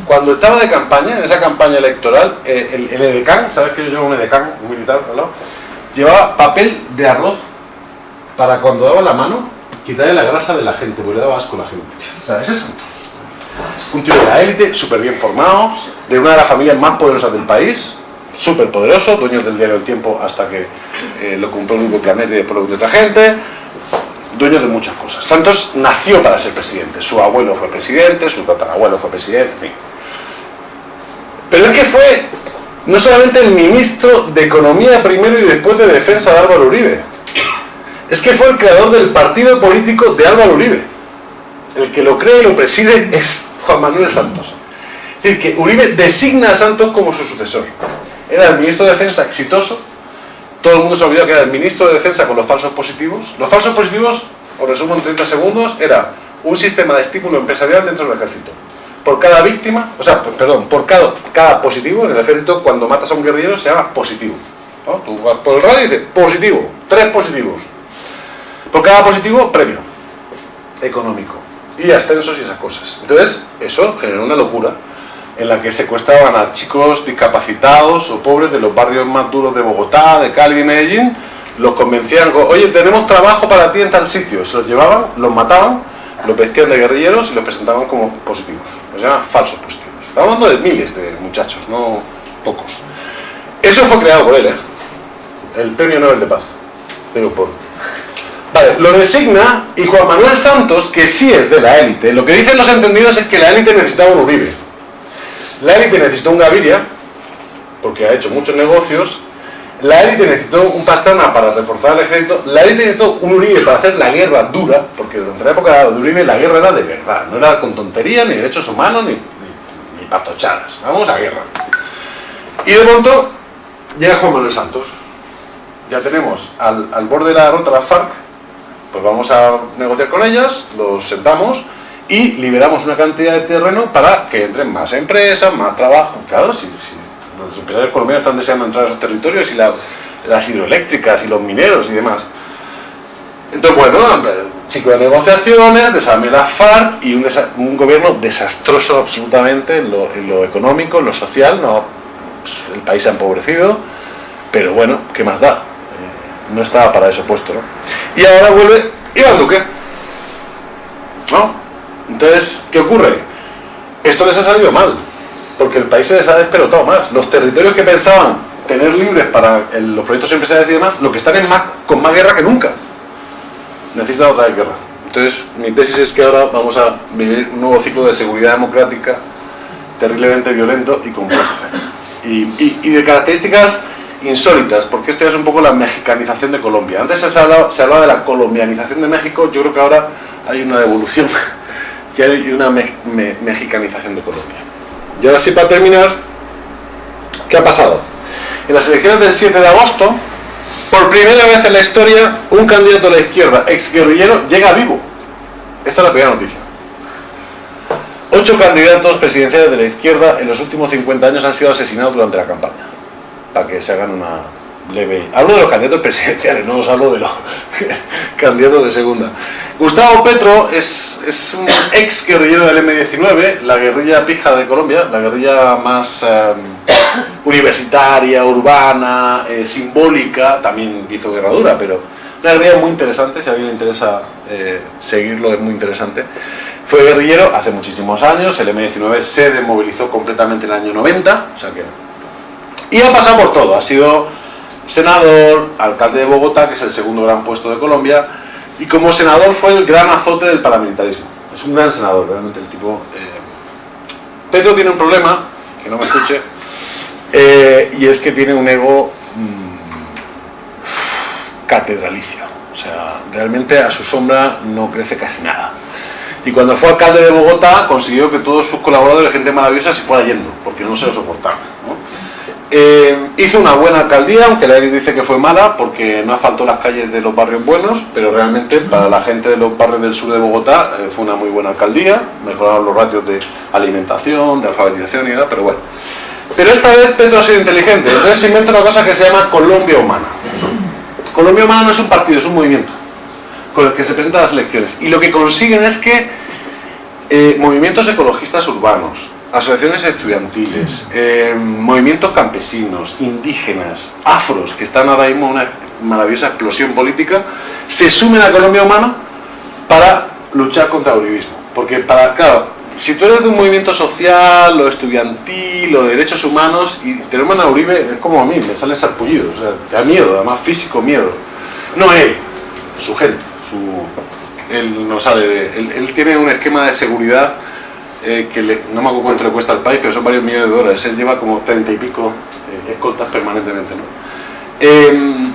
cuando estaba de campaña, en esa campaña electoral, eh, el, el edecán, ¿sabes que yo llevo un edecán, un militar, ¿no? llevaba papel de arroz para cuando daba la mano, quitarle la grasa de la gente, porque le daba asco a la gente. O es Santos. Un tío de la élite, súper bien formado, de una de las familias más poderosas del país, súper poderoso, dueño del diario El Tiempo hasta que eh, lo compró el Grupo Planeta y después de otra gente, dueño de muchas cosas. Santos nació para ser presidente, su abuelo fue presidente, su tatarabuelo fue presidente, en fin. Pero es que fue no solamente el ministro de Economía primero y después de Defensa de Álvaro Uribe, es que fue el creador del partido político de Álvaro Uribe. El que lo cree y lo preside es Juan Manuel Santos. Es decir, que Uribe designa a Santos como su sucesor. Era el ministro de Defensa exitoso, todo el mundo se olvidó que era el ministro de Defensa con los falsos positivos. Los falsos positivos, os resumo en 30 segundos, era un sistema de estímulo empresarial dentro del ejército. Por cada víctima, o sea, perdón, por cada, cada positivo en el ejército, cuando matas a un guerrillero se llama positivo. ¿no? Tú vas por el radio y dices, positivo, tres positivos. Por cada positivo, premio económico. Y ascensos y esas cosas. Entonces, eso generó una locura en la que secuestraban a chicos discapacitados o pobres de los barrios más duros de Bogotá, de Cali y Medellín, los convencían, oye, tenemos trabajo para ti en tal sitio. Se los llevaban, los mataban, los vestían de guerrilleros y los presentaban como positivos. Los llaman falsos positivos. Estamos hablando de miles de muchachos, no pocos. Eso fue creado por él, ¿eh? El Premio Nobel de Paz. Digo, por... Vale, lo designa y Juan Manuel Santos, que sí es de la élite, lo que dicen los entendidos es que la élite necesitaba un Uribe. La élite necesitó un Gaviria, porque ha hecho muchos negocios. La élite necesitó un Pastrana para reforzar el ejército. La élite necesitó un Uribe para hacer la guerra dura, porque durante la época de Uribe la guerra era de verdad. No era con tontería, ni derechos humanos, ni, ni, patochadas. Vamos a guerra. Y de pronto llega Juan Manuel Santos. Ya tenemos al, al borde de la derrota la FARC, pues vamos a negociar con ellas, los sentamos y liberamos una cantidad de terreno para que entren más empresas, más trabajo. Claro, si, los empresarios colombianos están deseando entrar a esos territorios y las hidroeléctricas y los mineros y demás. Entonces, bueno, ciclo de negociaciones, desarme la FARC y un, gobierno desastroso absolutamente en lo, económico, en lo social, no, pues, el país ha empobrecido, pero bueno, ¿qué más da? Eh, no estaba para eso puesto, ¿no? Y ahora vuelve Iván Duque, ¿no? Entonces, ¿qué ocurre? Esto les ha salido mal, porque el país se les ha despelotado más. Los territorios que pensaban tener libres para los proyectos empresariales y demás, lo que están en más, con más guerra que nunca. Necesitan otra guerra. Entonces, mi tesis es que ahora vamos a vivir un nuevo ciclo de seguridad democrática terriblemente violento y complejo. Y, de características insólitas, porque esto es un poco la mexicanización de Colombia. Antes se hablaba, de la colombianización de México, yo creo que ahora hay una evolución hay una mexicanización de Colombia. Y ahora sí, para terminar, ¿qué ha pasado? En las elecciones del 7 de agosto, por primera vez en la historia, un candidato a la izquierda, ex guerrillero, llega vivo. Esta es la primera noticia. Ocho candidatos presidenciales de la izquierda en los últimos 50 años han sido asesinados durante la campaña. Para que se hagan una leve... Hablo de los candidatos presidenciales, no os hablo de los candidatos de segunda. Gustavo Petro es, es un ex guerrillero del M-19, la guerrilla pija de Colombia, la guerrilla más em, universitaria, urbana, eh, simbólica, también hizo guerra dura, pero una guerrilla muy interesante, si a alguien le interesa eh, seguirlo es muy interesante. Fue guerrillero hace muchísimos años, el M-19 se demovilizó completamente en el año 90, o sea que... Y ha pasado por todo, ha sido senador, alcalde de Bogotá, que es el segundo gran puesto de Colombia, y como senador fue el gran azote del paramilitarismo. Es un gran senador, realmente el tipo... Eh... Tiene un problema, que no me escuche, eh, y es que tiene un ego mmm, catedralicio. O sea, realmente a su sombra no crece casi nada. Y cuando fue alcalde de Bogotá consiguió que todos sus colaboradores, gente maravillosa, se fuera yendo, porque no se lo soportaban. Eh, hizo una buena alcaldía, aunque la élite dice que fue mala, porque no asfaltó las calles de los barrios buenos, pero realmente para la gente de los barrios del sur de Bogotá eh, fue una muy buena alcaldía, mejoraron los ratios de alimentación, de alfabetización y nada, pero bueno. Pero esta vez Petro ha sido inteligente, entonces se inventa una cosa que se llama Colombia Humana. Colombia Humana no es un partido, es un movimiento con el que se presentan las elecciones. Y lo que consiguen es que eh, movimientos ecologistas urbanos, asociaciones estudiantiles, eh, movimientos campesinos, indígenas, afros, que están ahora mismo en una maravillosa explosión política, se sumen a Colombia Humana para luchar contra el uribismo. Porque, para, claro, si tú eres de un movimiento social o estudiantil o de derechos humanos y te nombran a Uribe, es como a mí, me sale sarpullido, o sea, te da miedo, además físico miedo. No él, su gente, su, él no sale de... Él tiene un esquema de seguridad eh, que no me acuerdo cuánto le cuesta al país, pero son varios millones de dólares. Él lleva como treinta y pico eh, escoltas permanentemente. ¿no? Eh,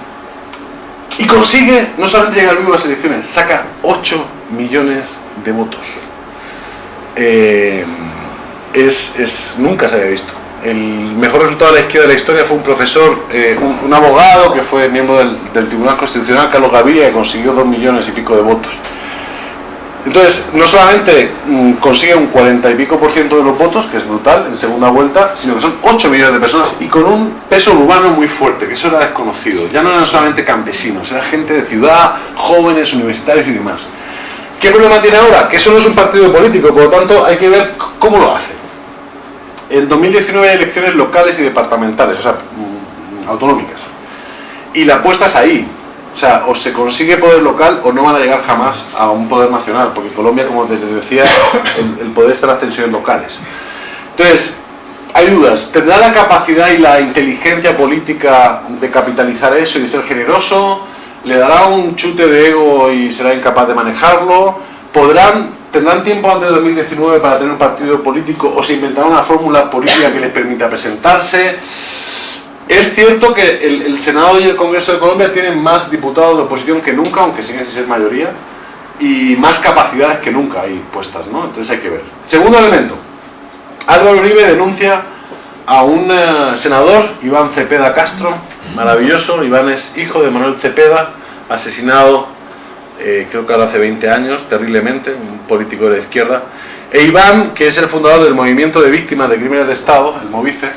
y consigue no solamente llegar vivo a las elecciones, saca 8 millones de votos. Eh, es, es, nunca se había visto. El mejor resultado de la izquierda de la historia fue un profesor, un, un, abogado que fue miembro del, del, Tribunal Constitucional, Carlos Gaviria, que consiguió 2 millones y pico de votos. Entonces, no solamente mmm, consigue un 40 y pico por ciento de los votos, que es brutal, en segunda vuelta, sino que son 8 millones de personas y con un peso urbano muy fuerte, que eso era desconocido. Ya no eran solamente campesinos, era gente de ciudad, jóvenes, universitarios y demás. ¿Qué problema tiene ahora? Que eso no es un partido político, por lo tanto hay que ver cómo lo hace. En 2019 hay elecciones locales y departamentales, o sea, mmm, autonómicas. Y la apuesta es ahí, o sea, o se consigue poder local o no van a llegar jamás a un poder nacional, porque Colombia, como les decía, el, el poder está en las tensiones locales. Entonces, hay dudas. ¿Tendrá la capacidad y la inteligencia política de capitalizar eso y de ser generoso? ¿Le dará un chute de ego y será incapaz de manejarlo? ¿Podrán, ¿Tendrán tiempo antes de 2019 para tener un partido político o se inventarán una fórmula política que les permita presentarse? Es cierto que el, Senado y el Congreso de Colombia tienen más diputados de oposición que nunca, aunque siguen sin ser mayoría, y más capacidades que nunca ahí puestas, ¿no? Entonces hay que ver. Segundo elemento. Álvaro Uribe denuncia a un uh, senador, Iván Cepeda Castro, maravilloso, Iván es hijo de Manuel Cepeda, asesinado eh, creo que ahora hace 20 años, terriblemente, un político de la izquierda, e Iván, que es el fundador del Movimiento de Víctimas de Crímenes de Estado, el MOVICE,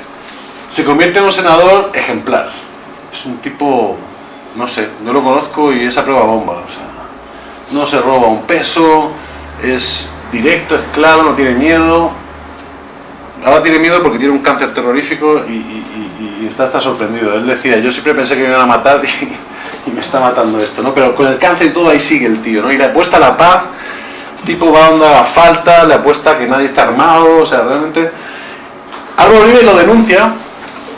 se convierte en un senador ejemplar. Es un tipo, no sé, no lo conozco y es a prueba bomba. O sea, no se roba un peso, es directo, es claro, no tiene miedo. Ahora tiene miedo porque tiene un cáncer terrorífico y, y, está, sorprendido. Él decía, yo siempre pensé que me iban a matar y, me está matando esto, ¿no? Pero con el cáncer y todo ahí sigue el tío, ¿no? Y le apuesta la paz, tipo va donde haga falta, le apuesta que nadie está armado, o sea, realmente... Álvaro Uribe lo denuncia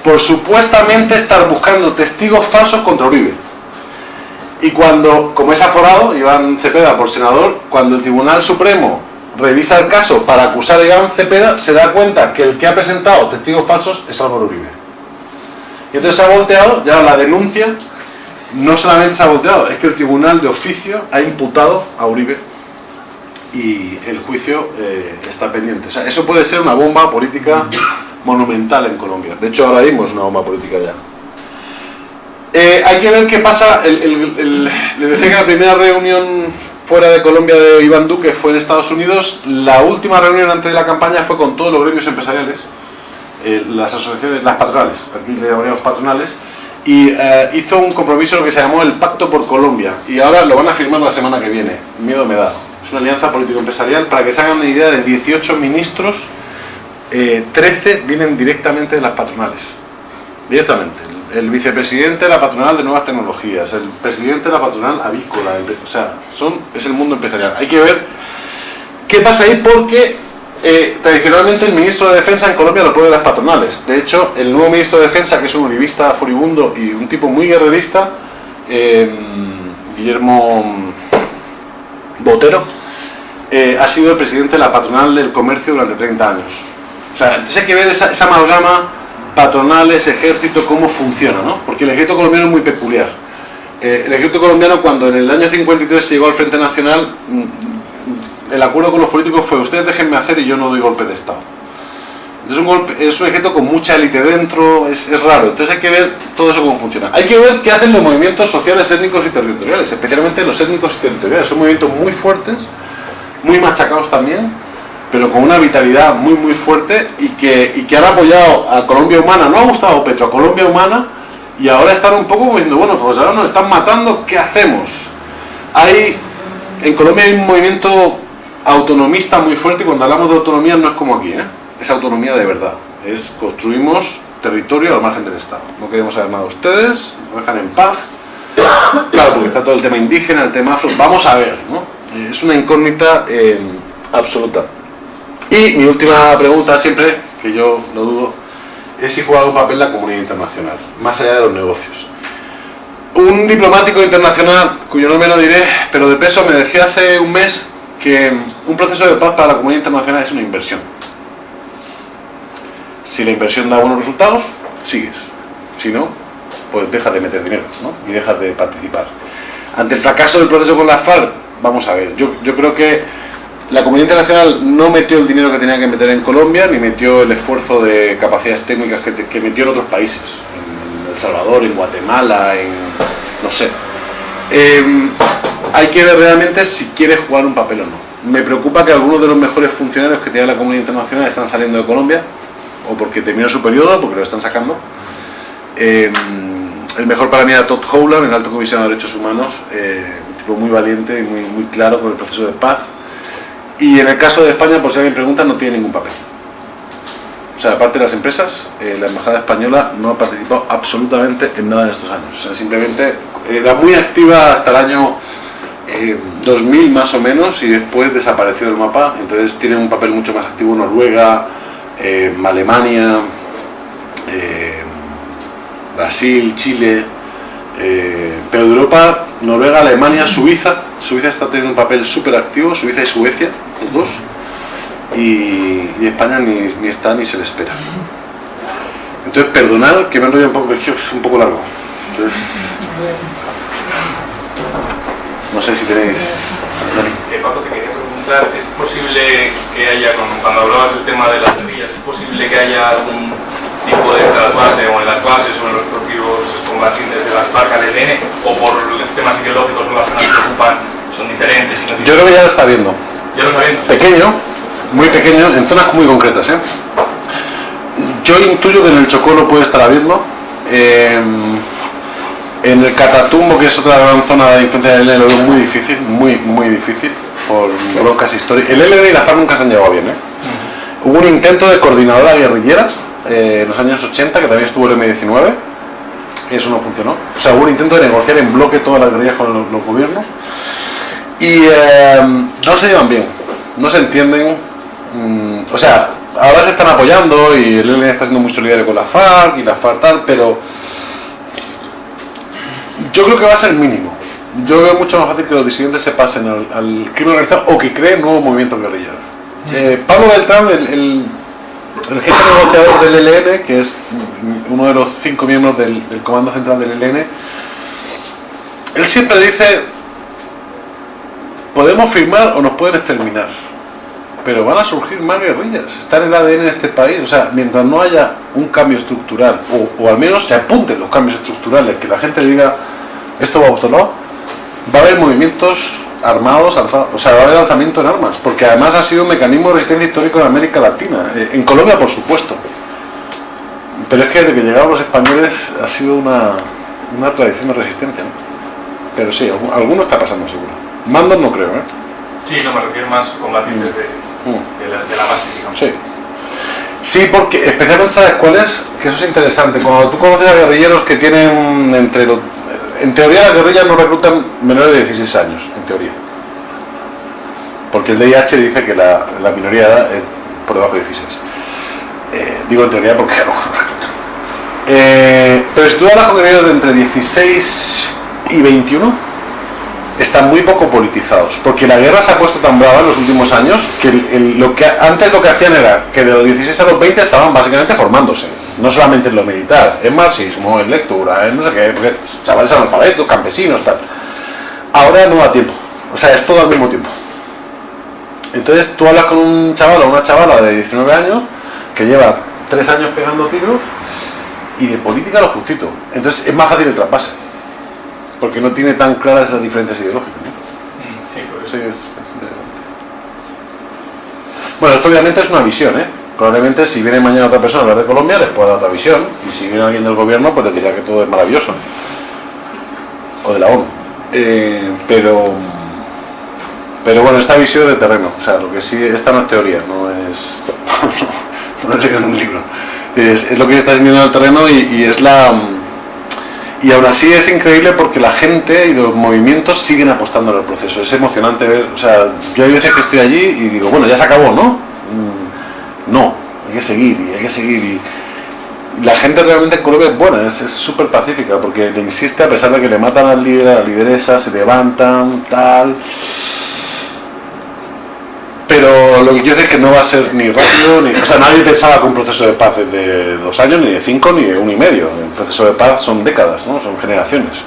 por supuestamente estar buscando testigos falsos contra Uribe. Y cuando, como es aforado, Iván Cepeda por senador, cuando el Tribunal Supremo revisa el caso para acusar a Iván Cepeda, se da cuenta que el que ha presentado testigos falsos es Álvaro Uribe. Y entonces se ha volteado, ya la denuncia, no solamente se ha volteado, es que el Tribunal de Oficio ha imputado a Uribe y el juicio eh, está pendiente. O sea, eso puede ser una bomba política monumental en Colombia. De hecho, ahora mismo es una bomba política ya. Eh, hay que ver qué pasa. El, el, el, le decía que la primera reunión fuera de Colombia de Iván Duque fue en Estados Unidos. La última reunión antes de la campaña fue con todos los gremios empresariales, eh, las asociaciones, las patronales, aquí le llamaríamos patronales, y eh, hizo un compromiso que se llamó el Pacto por Colombia. Y ahora lo van a firmar la semana que viene. Miedo me da. Es una alianza político-empresarial para que se hagan una idea de 18 ministros eh, 13 vienen directamente de las patronales. Directamente. El, vicepresidente de la patronal de nuevas tecnologías, el presidente de la patronal avícola, o sea, son, es el mundo empresarial. Hay que ver qué pasa ahí porque eh, tradicionalmente el ministro de Defensa en Colombia lo pone las patronales. De hecho, el nuevo ministro de Defensa, que es un uribista furibundo y un tipo muy guerrerista, eh, Guillermo Botero, eh, ha sido el presidente de la patronal del comercio durante 30 años. O sea, entonces hay que ver esa, esa amalgama patronales, ejército, cómo funciona, ¿no? Porque el ejército colombiano es muy peculiar. Eh, el ejército colombiano, cuando en el año 53 se llegó al Frente Nacional, el acuerdo con los políticos fue ustedes déjenme hacer y yo no doy golpe de Estado. Es un, golpe, es un ejército con mucha élite dentro, es, es, raro. Entonces hay que ver todo eso cómo funciona. Hay que ver qué hacen los movimientos sociales, étnicos y territoriales, especialmente los étnicos y territoriales. Son movimientos muy fuertes, muy machacados también, pero con una vitalidad muy muy fuerte y que, y que han apoyado a Colombia Humana, no ha gustado Petro, a Colombia Humana y ahora están un poco diciendo, bueno, pues ahora nos están matando, ¿qué hacemos? Hay, en Colombia hay un movimiento autonomista muy fuerte y cuando hablamos de autonomía no es como aquí, ¿eh? es autonomía de verdad, es construimos territorio al margen del Estado, no queremos saber nada de ustedes, nos dejan en paz, claro, porque está todo el tema indígena, el tema afro, vamos a ver, ¿no? Es una incógnita eh, absoluta. Y mi última pregunta siempre, que yo lo dudo, es si juega un papel la comunidad internacional, más allá de los negocios. Un diplomático internacional, cuyo nombre no diré, pero de peso, me decía hace un mes que un proceso de paz para la comunidad internacional es una inversión. Si la inversión da buenos resultados, sigues. Si no, pues dejas de meter dinero ¿no? y dejas de participar. Ante el fracaso del proceso con la FARC, vamos a ver, yo, creo que la comunidad internacional no metió el dinero que tenía que meter en Colombia, ni metió el esfuerzo de capacidades técnicas que, metió en otros países, en El Salvador, en Guatemala, en... no sé. Em, hay que ver realmente si quiere jugar un papel o no. Me preocupa que algunos de los mejores funcionarios que tiene la comunidad internacional están saliendo de Colombia, o porque terminó su periodo, porque lo están sacando. Em, el mejor para mí era Todd Howland, el alto comisionado de derechos humanos, eh, muy valiente y muy, muy claro con el proceso de paz. Y en el caso de España, por si alguien pregunta, no tiene ningún papel. O sea, aparte de las empresas, eh, la Embajada Española no ha participado absolutamente en nada en estos años. Simplemente era muy activa hasta el año 2000 eh, más o menos y después desapareció del mapa. Entonces tiene un papel mucho más activo Noruega, eh, Alemania, Brasil, Chile, pero Europa, Noruega, Alemania, Suiza. Suiza está teniendo un papel súper activo, Suiza y Suecia, los dos y, España ni, está ni se le espera. Entonces, perdonar que me enrollo un poco, es un poco largo. No sé si tenéis... Eh, Paco, te quería preguntar, ¿es posible que haya, cuando hablabas del tema de las guerrillas, es posible que haya algún tipo de trasvase o en las bases o en los propios combatientes de las parcas de EN o por los temas ideológicos o las zonas que ocupan son diferentes? Yo creo que ya lo está viendo. ¿Ya lo está viendo? Pequeño, muy pequeño, en zonas muy concretas. ¿eh? Yo intuyo que en el Chocó puede estar habiendo. Eh, en el Catatumbo, que es otra gran zona de influencia del ELN, lo veo muy difícil, muy, muy difícil, por broncas históricas. El ELN y la FARC nunca se han llevado bien. ¿eh? Hubo un intento de coordinadora guerrillera eh, en los años 80, que también estuvo el M19, y eso no funcionó. O sea, hubo un intento de negociar en bloque todas las guerrillas con los, los gobiernos, y no se llevan bien, no se entienden, Mm, o sea, ahora se están apoyando y el ELN está siendo muy solidario con la FARC y la FARC tal, pero yo creo que va a ser mínimo. Yo veo mucho más fácil que los disidentes se pasen al, crimen organizado o que creen nuevos movimientos guerrilleros. Mm. Eh, Pablo Beltrán, el, el, jefe negociador del ELN, que es uno de los cinco miembros del, del Comando Central del ELN, él siempre dice, podemos firmar o nos pueden exterminar pero van a surgir más guerrillas, está en el ADN de este país, o sea, mientras no haya un cambio estructural, o, al menos se apunten los cambios estructurales, que la gente diga, esto va a otro va a haber movimientos armados, o sea, va a haber alzamiento en armas, porque además ha sido un mecanismo de resistencia histórico en América Latina, eh, en Colombia por supuesto, pero es que desde que llegaron los españoles ha sido una, una tradición de resistencia, pero sí, alguno está pasando seguro. Mandos no creo, ¿eh? Sí, no me refiero más combatientes de de, la, base, digamos. Sí. Sí, porque especialmente sabes cuál es, que eso es interesante. Cuando tú conoces a guerrilleros que tienen entre los... En teoría las guerrillas no reclutan menores de 16 años, en teoría. Porque el DIH dice que la, minoría de edad es por debajo de 16. Eh, digo en teoría porque. Eh, pero si tú hablas con de entre 16 y 21, están muy poco politizados, porque la guerra se ha puesto tan brava en los últimos años que, lo que antes lo que hacían era que de los 16 a los 20 estaban básicamente formándose, no solamente en lo militar, en marxismo, en lectura, en no sé qué, chavales analfabetos, campesinos, tal. Ahora no da tiempo, o sea, es todo al mismo tiempo. Entonces tú hablas con un chaval o una chavala de 19 años que lleva 3 años pegando tiros y de política lo justito. Entonces es más fácil el traspase porque no tiene tan claras esas diferencias ideológicas. Mm, sí, es, Bueno, esto obviamente es una visión, ¿eh? Probablemente si viene mañana otra persona a hablar de Colombia les pueda dar otra visión, y si viene alguien del gobierno pues le diría que todo es maravilloso. O de la ONU. Eh, pero pero bueno, esta visión de terreno, o sea, lo que sí, esta no es teoría, no es es lo que está sintiendo en el terreno y, es la Y aún así es increíble porque la gente y los movimientos siguen apostando en el proceso. Es emocionante ver, o sea, yo hay veces que estoy allí y digo, bueno, ya se acabó, ¿no? Mm, no, hay que seguir y hay que seguir. Y la gente realmente en Colombia es buena, es súper pacífica porque le insiste a pesar de que le matan al líder, a la lideresa, se levantan, tal. Pero lo que quiero decir es que no va a ser ni rápido, ni. O sea, nadie pensaba que un proceso de paz es de dos años, ni de cinco, ni de uno y medio. Un proceso de paz son décadas, ¿no? Son generaciones.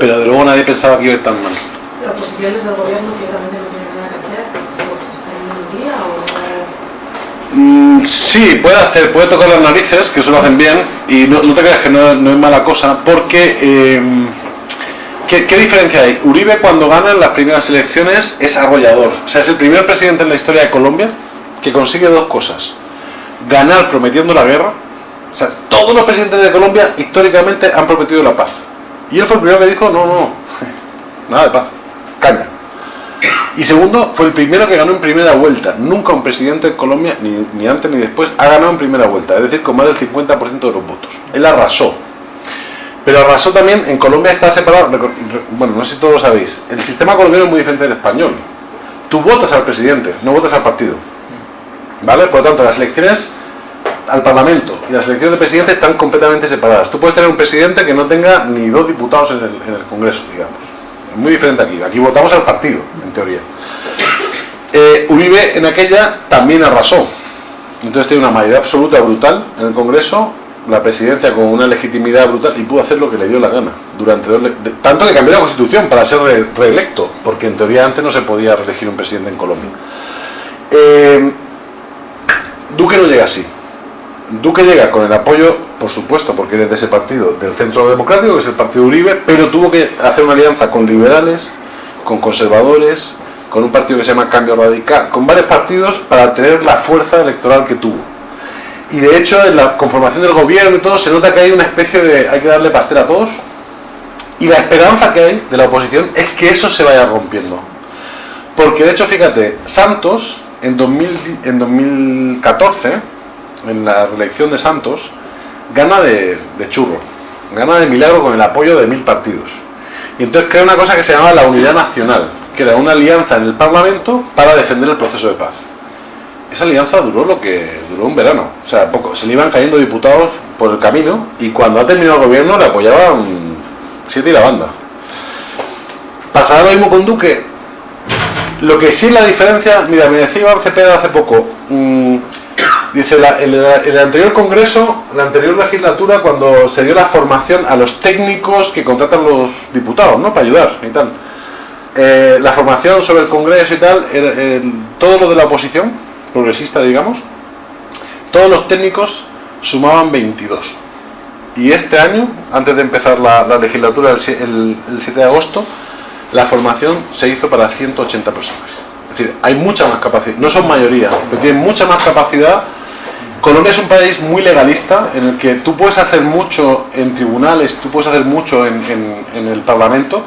Pero de luego nadie pensaba que iba a ir tan mal. ¿Las posiciones del gobierno ciertamente no tienen nada que hacer? ¿Está en un día o.? Mm, sí, puede hacer, puede tocar las narices, que eso lo hacen bien, y no, no te creas que no, no es mala cosa, porque. eh, ¿qué, diferencia hay? Uribe, cuando gana en las primeras elecciones, es arrollador. O sea, es el primer presidente en la historia de Colombia que consigue dos cosas: ganar prometiendo la guerra. O sea, todos los presidentes de Colombia históricamente han prometido la paz. Y él fue el primero que dijo: no, no, nada de paz, caña. Y segundo, fue el primero que ganó en primera vuelta. Nunca un presidente de Colombia, ni, ni antes ni después, ha ganado en primera vuelta. Es decir, con más del 50% de los votos. Él arrasó. Pero arrasó también, en Colombia está separado, bueno, no sé si todos lo sabéis, el sistema colombiano es muy diferente del español. Tú votas al presidente, no votas al partido. ¿Vale? Por lo tanto, las elecciones al Parlamento y las elecciones de presidente están completamente separadas. Tú puedes tener un presidente que no tenga ni dos diputados en el, en el Congreso, digamos. Es muy diferente aquí. Aquí votamos al partido, en teoría. Eh, Uribe en aquella también arrasó. Entonces tiene una mayoría absoluta brutal en el Congreso, la presidencia con una legitimidad brutal y pudo hacer lo que le dio la gana. durante dos de- Tanto que cambió la constitución para ser re- reelecto, porque en teoría antes no se podía reelegir un presidente en Colombia. Eh, Duque no llega así. Duque llega con el apoyo, por supuesto, porque eres de ese partido, del Centro Democrático, que es el partido Uribe, pero tuvo que hacer una alianza con liberales, con conservadores, con un partido que se llama Cambio Radical, con varios partidos para tener la fuerza electoral que tuvo. Y de hecho, en la conformación del gobierno y todo, se nota que hay una especie de. hay que darle pastel a todos. Y la esperanza que hay de la oposición es que eso se vaya rompiendo. Porque de hecho, fíjate, Santos en, 2000 en 2014, en la reelección de Santos, gana de, de churro, gana de milagro con el apoyo de mil partidos. Y entonces crea una cosa que se llama la Unidad Nacional, que era una alianza en el Parlamento para defender el proceso de paz. Esa alianza duró lo que duró un verano, o sea, poco, se le iban cayendo diputados por el camino y cuando ha terminado el gobierno le apoyaban siete y la banda. Pasará lo mismo con Duque, lo que sí la diferencia, mira, me decía Iván Cepeda hace poco, mm, dice, la- el, anterior congreso, la anterior legislatura, cuando se dio la formación a los técnicos que contratan los diputados, ¿no? Para ayudar y tal. Eh, la formación sobre el congreso y tal, el- todo lo de la oposición, progresista, digamos, todos los técnicos sumaban 22. Y este año, antes de empezar la, la legislatura el, sie- el- el 7 de agosto, la formación se hizo para 180 personas. Es decir, hay mucha más capacidad, no son mayoría, pero tienen mucha más capacidad. Colombia es un país muy legalista en el que tú puedes hacer mucho en tribunales, tú puedes hacer mucho en el Parlamento,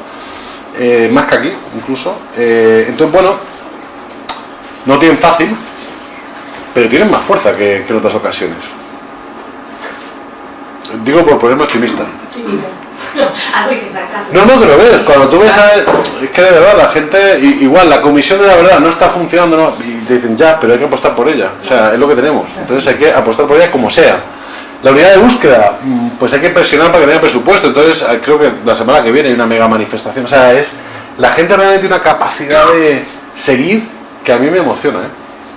eh, más que aquí incluso. Eh, entonces, bueno, no tienen fácil, pero tienen más fuerza que, que en otras ocasiones. Digo por ponerme optimista. Sí, algo hay que sacar. No, no, que lo ves. Cuando tú ves a... Es que de verdad la gente... Igual, la comisión de la verdad no está funcionando, no, y te dicen ya, pero hay que apostar por ella. O sea, es lo que tenemos. Entonces hay que apostar por ella como sea. La unidad de búsqueda, mm, pues hay que presionar para que tenga presupuesto. Entonces eh, creo que la semana que viene hay una mega manifestación. O sea, es... La gente realmente tiene una capacidad de seguir que a mí me emociona, ¿eh?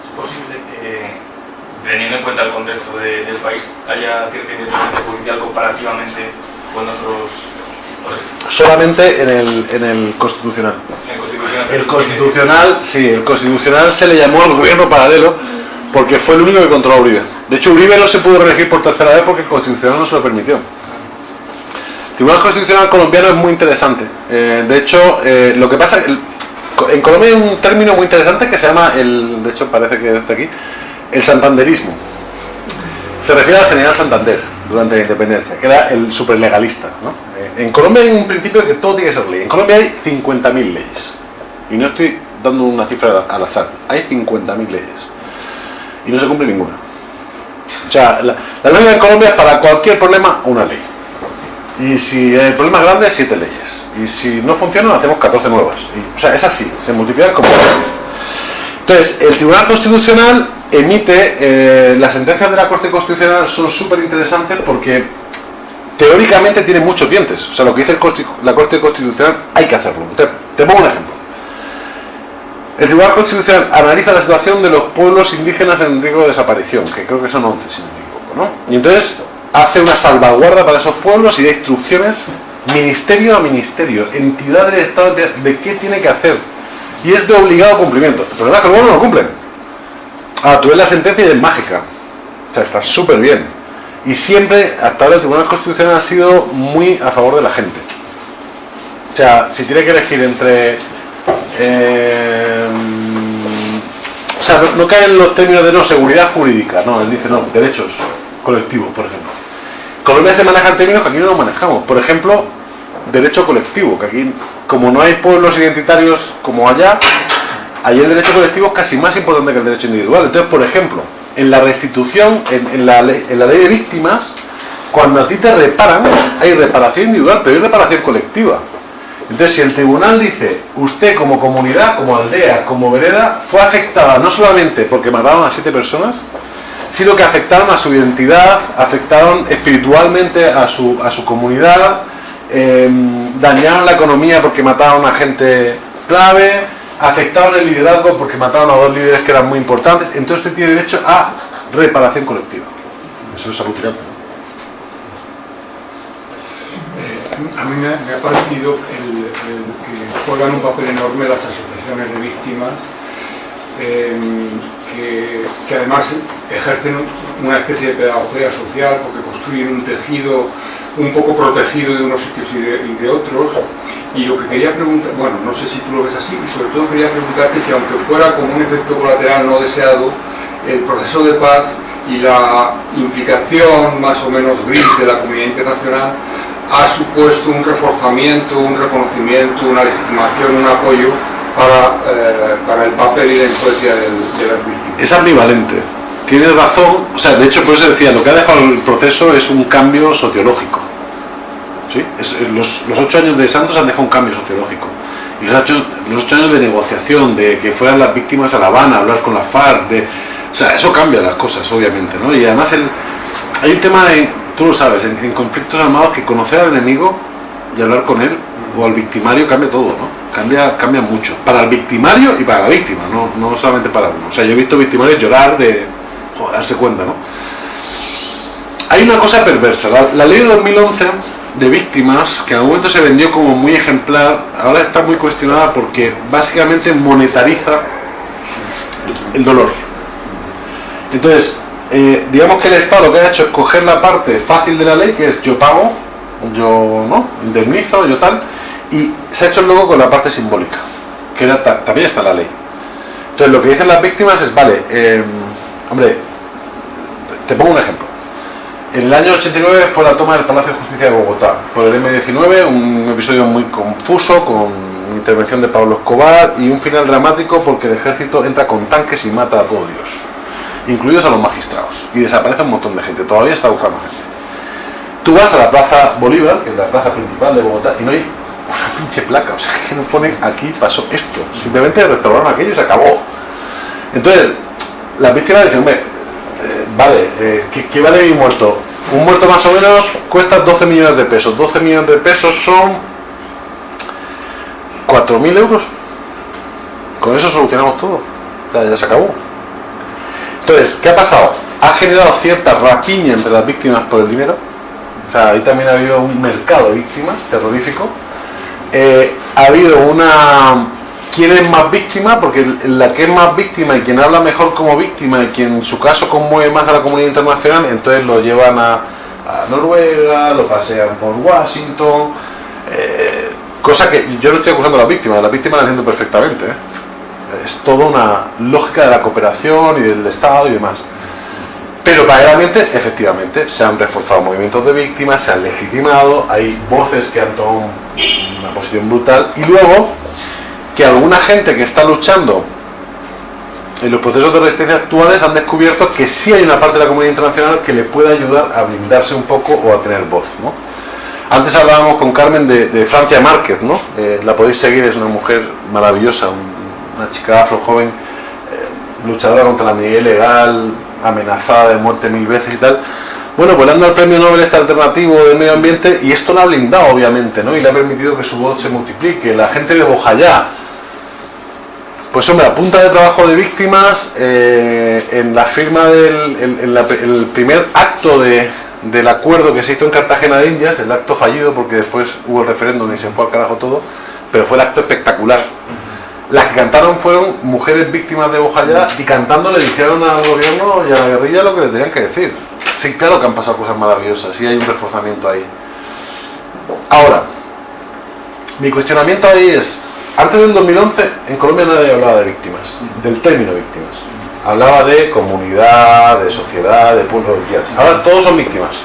¿Es posible que, teniendo en cuenta el contexto de- del país, haya cierta independencia judicial comparativamente con otros... Solamente en el, en el constitucional. en el constitucional? El constitucional, sí, el constitucional se le llamó al gobierno paralelo porque fue el único que controló a Uribe. De hecho, Uribe no se pudo reelegir por tercera vez porque el constitucional no se lo permitió. El Tribunal Constitucional colombiano es muy interesante. Eh, de hecho, eh, lo que pasa, el- en Colombia hay un término muy interesante que se llama, el, de hecho parece que está aquí, el santanderismo. Se refiere al general Santander durante la independencia, que era el superlegalista. ¿no? Eh, en Colombia hay un principio que todo tiene que ser ley. En Colombia hay 50.000 leyes. Y no estoy dando una cifra al azar. Hay 50.000 leyes. Y no se cumple ninguna. O sea, la, la ley en Colombia es para cualquier problema una ley. Y si el problema es grande, 7 leyes. Y si no funcionan, hacemos 14 nuevas. O sea, es así, se multiplican como Entonces, el Tribunal Constitucional emite, eh, las sentencias de la Corte Constitucional son súper interesantes porque teóricamente tiene muchos dientes. O sea, lo que dice la Corte Constitucional hay que hacerlo. Te, pongo un ejemplo. El Tribunal Constitucional analiza la situación de los pueblos indígenas en riesgo de desaparición, que creo que son 11, si no me equivoco, ¿no? Y entonces hace una salvaguarda para esos pueblos y da instrucciones ministerio a ministerio, entidad del Estado de, qué tiene que hacer. Y es de obligado cumplimiento. El problema es que luego no lo cumplen. Ah, tú ves la sentencia y es mágica. O sea, está súper bien. Y siempre, hasta ahora, el Tribunal Constitucional ha sido muy a favor de la gente. O sea, si tiene que elegir entre eh, o sea, no, cae en los términos de no seguridad jurídica, no, él dice no, derechos colectivos, por ejemplo. Colombia se manejan términos que aquí no los manejamos. Por ejemplo, derecho colectivo, que aquí, como no hay pueblos identitarios como allá, ahí el derecho colectivo es casi más importante que el derecho individual. Entonces, por ejemplo, en la restitución, en, la, ley, en la ley de víctimas, cuando a ti te reparan, hay reparación individual, pero hay reparación colectiva. Entonces, si el tribunal dice, usted como comunidad, como aldea, como vereda, fue afectada no solamente porque mataron a siete personas, sino que afectaron a su identidad, afectaron espiritualmente a su, a su comunidad, em, dañaron la economía porque mataron a gente clave, afectaron el liderazgo porque mataron a dos líderes que eran muy importantes, entonces usted tiene derecho a reparación colectiva. Eso es alucinante. a mí me ha, parecido que juegan un papel enorme las asociaciones de víctimas, em, que, además ejercen una especie de pedagogía social porque construyen un tejido un poco protegido de unos sitios y de, otros. Y lo que quería preguntar, bueno, no sé si tú lo ves así, y sobre todo quería preguntarte si aunque fuera como un efecto colateral no deseado, el proceso de paz y la implicación más o menos gris de la comunidad internacional ha supuesto un reforzamiento, un reconocimiento, una legitimación, un apoyo para, eh, para el papel y la influencia de, las víctimas. Es ambivalente. Tienes razón, o sea, de hecho por eso decía, lo que ha dejado el proceso es un cambio sociológico. ¿Sí? los, los, ocho años de Santos han dejado un cambio sociológico. Y los ocho, los ocho años de negociación, de que fueran las víctimas a La Habana, a hablar con la FARC, de, o sea, eso cambia las cosas, obviamente, ¿no? Y además el, hay un tema de, tú lo sabes, en, conflictos armados que conocer al enemigo y hablar con él o al victimario cambia todo, ¿no? Cambia, cambia mucho. Para el victimario y para la víctima, no, no solamente para uno. O sea, yo he visto victimarios llorar de darse cuenta, ¿no? Hay una cosa perversa. La, ley de 2011 de víctimas, que en algún momento se vendió como muy ejemplar, ahora está muy cuestionada porque básicamente monetariza el dolor. Entonces, eh, digamos que el Estado lo que ha hecho es coger la parte fácil de la ley, que es yo pago, yo no, indemnizo, yo tal, y se ha hecho luego con la parte simbólica, que también está la ley. Entonces lo que dicen las víctimas es, vale, em, hombre, te pongo un ejemplo. En el año 89 fue la toma del Palacio de Justicia de Bogotá por el M-19, un episodio muy confuso con intervención de Pablo Escobar y un final dramático porque el ejército entra con tanques y mata a todo Dios incluidos a los magistrados, y desaparece un montón de gente, todavía está buscando gente. Tú vas a la Plaza Bolívar, que es la plaza principal de Bogotá, y no hay una pinche placa, o sea, que no ponen aquí pasó esto, simplemente restauraron aquello y se acabó. Entonces, la víctima dice, hombre, vale, eh, ¿qué, vale mi muerto? Un muerto más o menos cuesta 12 millones de pesos, 12 millones de pesos son 4.000 euros. Con eso solucionamos todo. ya se acabó. Entonces, ¿qué ha pasado? Ha generado cierta rapiña entre las víctimas por el dinero. O sea, ahí también ha habido un mercado de víctimas terrorífico. Eh, ha habido una... ¿Quién es más víctima? Porque la que es más víctima y quien habla mejor como víctima y quien en su caso conmueve más a la comunidad internacional, entonces lo llevan a, Noruega, lo pasean por Washington. Eh, cosa que yo no estoy acusando a las víctimas, las víctimas la entiendo perfectamente. ¿eh? es toda una lógica de la cooperación y del Estado y demás. Pero paralelamente, efectivamente, se han reforzado movimientos de víctimas, se han legitimado, hay voces que han tomado una posición brutal y luego que alguna gente que está luchando en los procesos de resistencia actuales han descubierto que sí hay una parte de la comunidad internacional que le puede ayudar a blindarse un poco o a tener voz. Antes hablábamos con Carmen de, Francia Márquez, ¿no? Eh, la podéis seguir, es una mujer maravillosa, una chica afro joven, eh, luchadora contra la minería ilegal, amenazada de muerte mil veces y tal. Bueno, pues le han dado el premio Nobel este alternativo del medio ambiente y esto lo ha blindado, obviamente, ¿no? Y le ha permitido que su voz se multiplique. La gente de Bojayá, pues hombre, a punta de trabajo de víctimas, eh, en la firma del el primer acto de, del acuerdo que se hizo en Cartagena de Indias, el acto fallido porque después hubo el referéndum y se fue al carajo todo, pero fue el acto espectacular. Las que cantaron fueron mujeres víctimas de Bojayá y cantando le dijeron al gobierno y a la guerrilla lo que le tenían que decir. Sí, claro que han pasado cosas maravillosas y hay un reforzamiento ahí. Ahora, mi cuestionamiento ahí es, antes del 2011 en Colombia nadie hablaba de víctimas, del término víctimas hablaba de comunidad, de sociedad, de pueblo, Ahora todos son víctimas.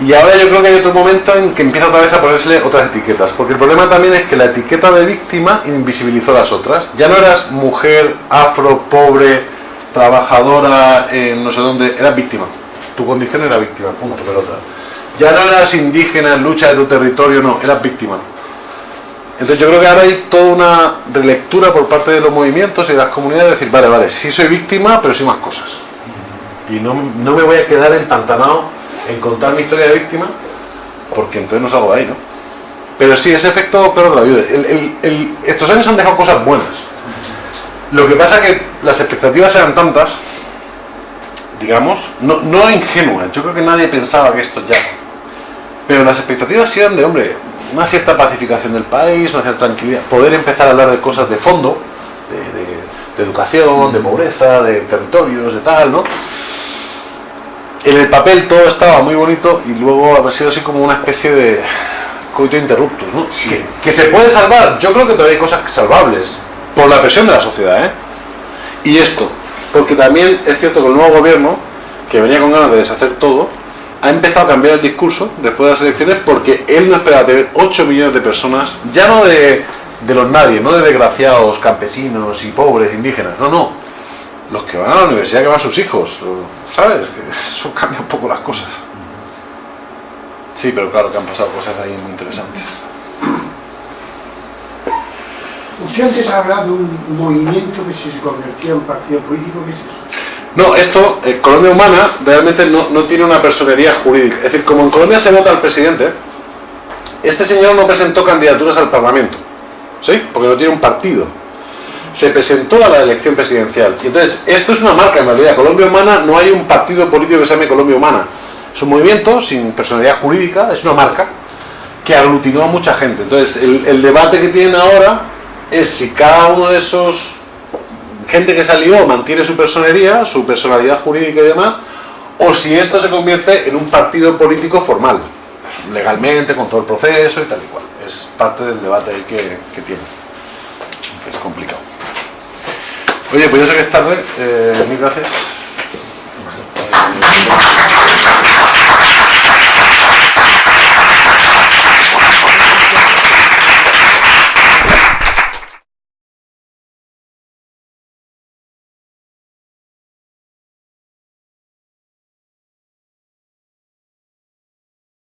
Y ahora yo creo que hay otro momento en que empieza otra vez a ponerse otras etiquetas, porque el problema también es que la etiqueta de víctima invisibilizó las otras. Ya no eras mujer, afro, pobre, trabajadora, no sé dónde, eras víctima. Tu condición era víctima, punto, pelota. Ya no eras indígena en lucha de tu territorio, no, eras víctima. Entonces yo creo que ahora hay toda una relectura por parte de los movimientos y de las comunidades de decir, vale, vale, sí soy víctima, pero soy más cosas. Y no, me voy a quedar empantanado en contar mi historia de víctima, porque entonces no salgo de ahí, ¿no? Pero sí, ese efecto, claro, la ayuda. estos años han dejado cosas buenas. Lo que pasa es que las expectativas eran tantas, digamos, no, no ingenuas. Yo creo que nadie pensaba que esto ya. Pero las expectativas sí eran de, hombre, una cierta pacificación del país, una cierta tranquilidad, poder empezar a hablar de cosas de fondo, de, educación, de pobreza, de territorios, de tal, ¿no? En el papel todo estaba muy bonito y luego ha sido así como una especie de coito interruptus, ¿no? Que, se puede salvar, yo creo que todavía hay cosas salvables, por la presión de la sociedad, ¿eh? Y esto, porque también es cierto que el nuevo gobierno, que venía con ganas de deshacer todo, ha empezado a cambiar el discurso después de las elecciones porque él no esperaba tener 8 millones de personas, ya no de, los nadie, no de desgraciados, campesinos y pobres, indígenas, no, no, los que van a la universidad, que van sus hijos, ¿sabes? Eso cambia un poco las cosas. Sí, pero claro que han pasado cosas ahí muy interesantes. Usted antes ha hablado de un movimiento que se convertía en partido político, ¿qué es eso? No, esto, eh, Colombia Humana realmente no, tiene una personería jurídica. Es decir, como en Colombia se vota al presidente, este señor no presentó candidaturas al Parlamento, ¿sí? Porque no tiene un partido. Se presentó a la elección presidencial. Y entonces, esto es una marca en realidad. Colombia Humana no hay un partido político que se llame Colombia Humana. Es un movimiento sin personalidad jurídica, es una marca que aglutinó a mucha gente. Entonces, el, el debate que tienen ahora es si cada uno de esos gente que salió mantiene su personería, su personalidad jurídica y demás, o si esto se convierte en un partido político formal, legalmente, con todo el proceso y tal y cual. Es parte del debate que, que tiene, es complicado. Oye, pues yo sé que es tarde, eh, mil gracias.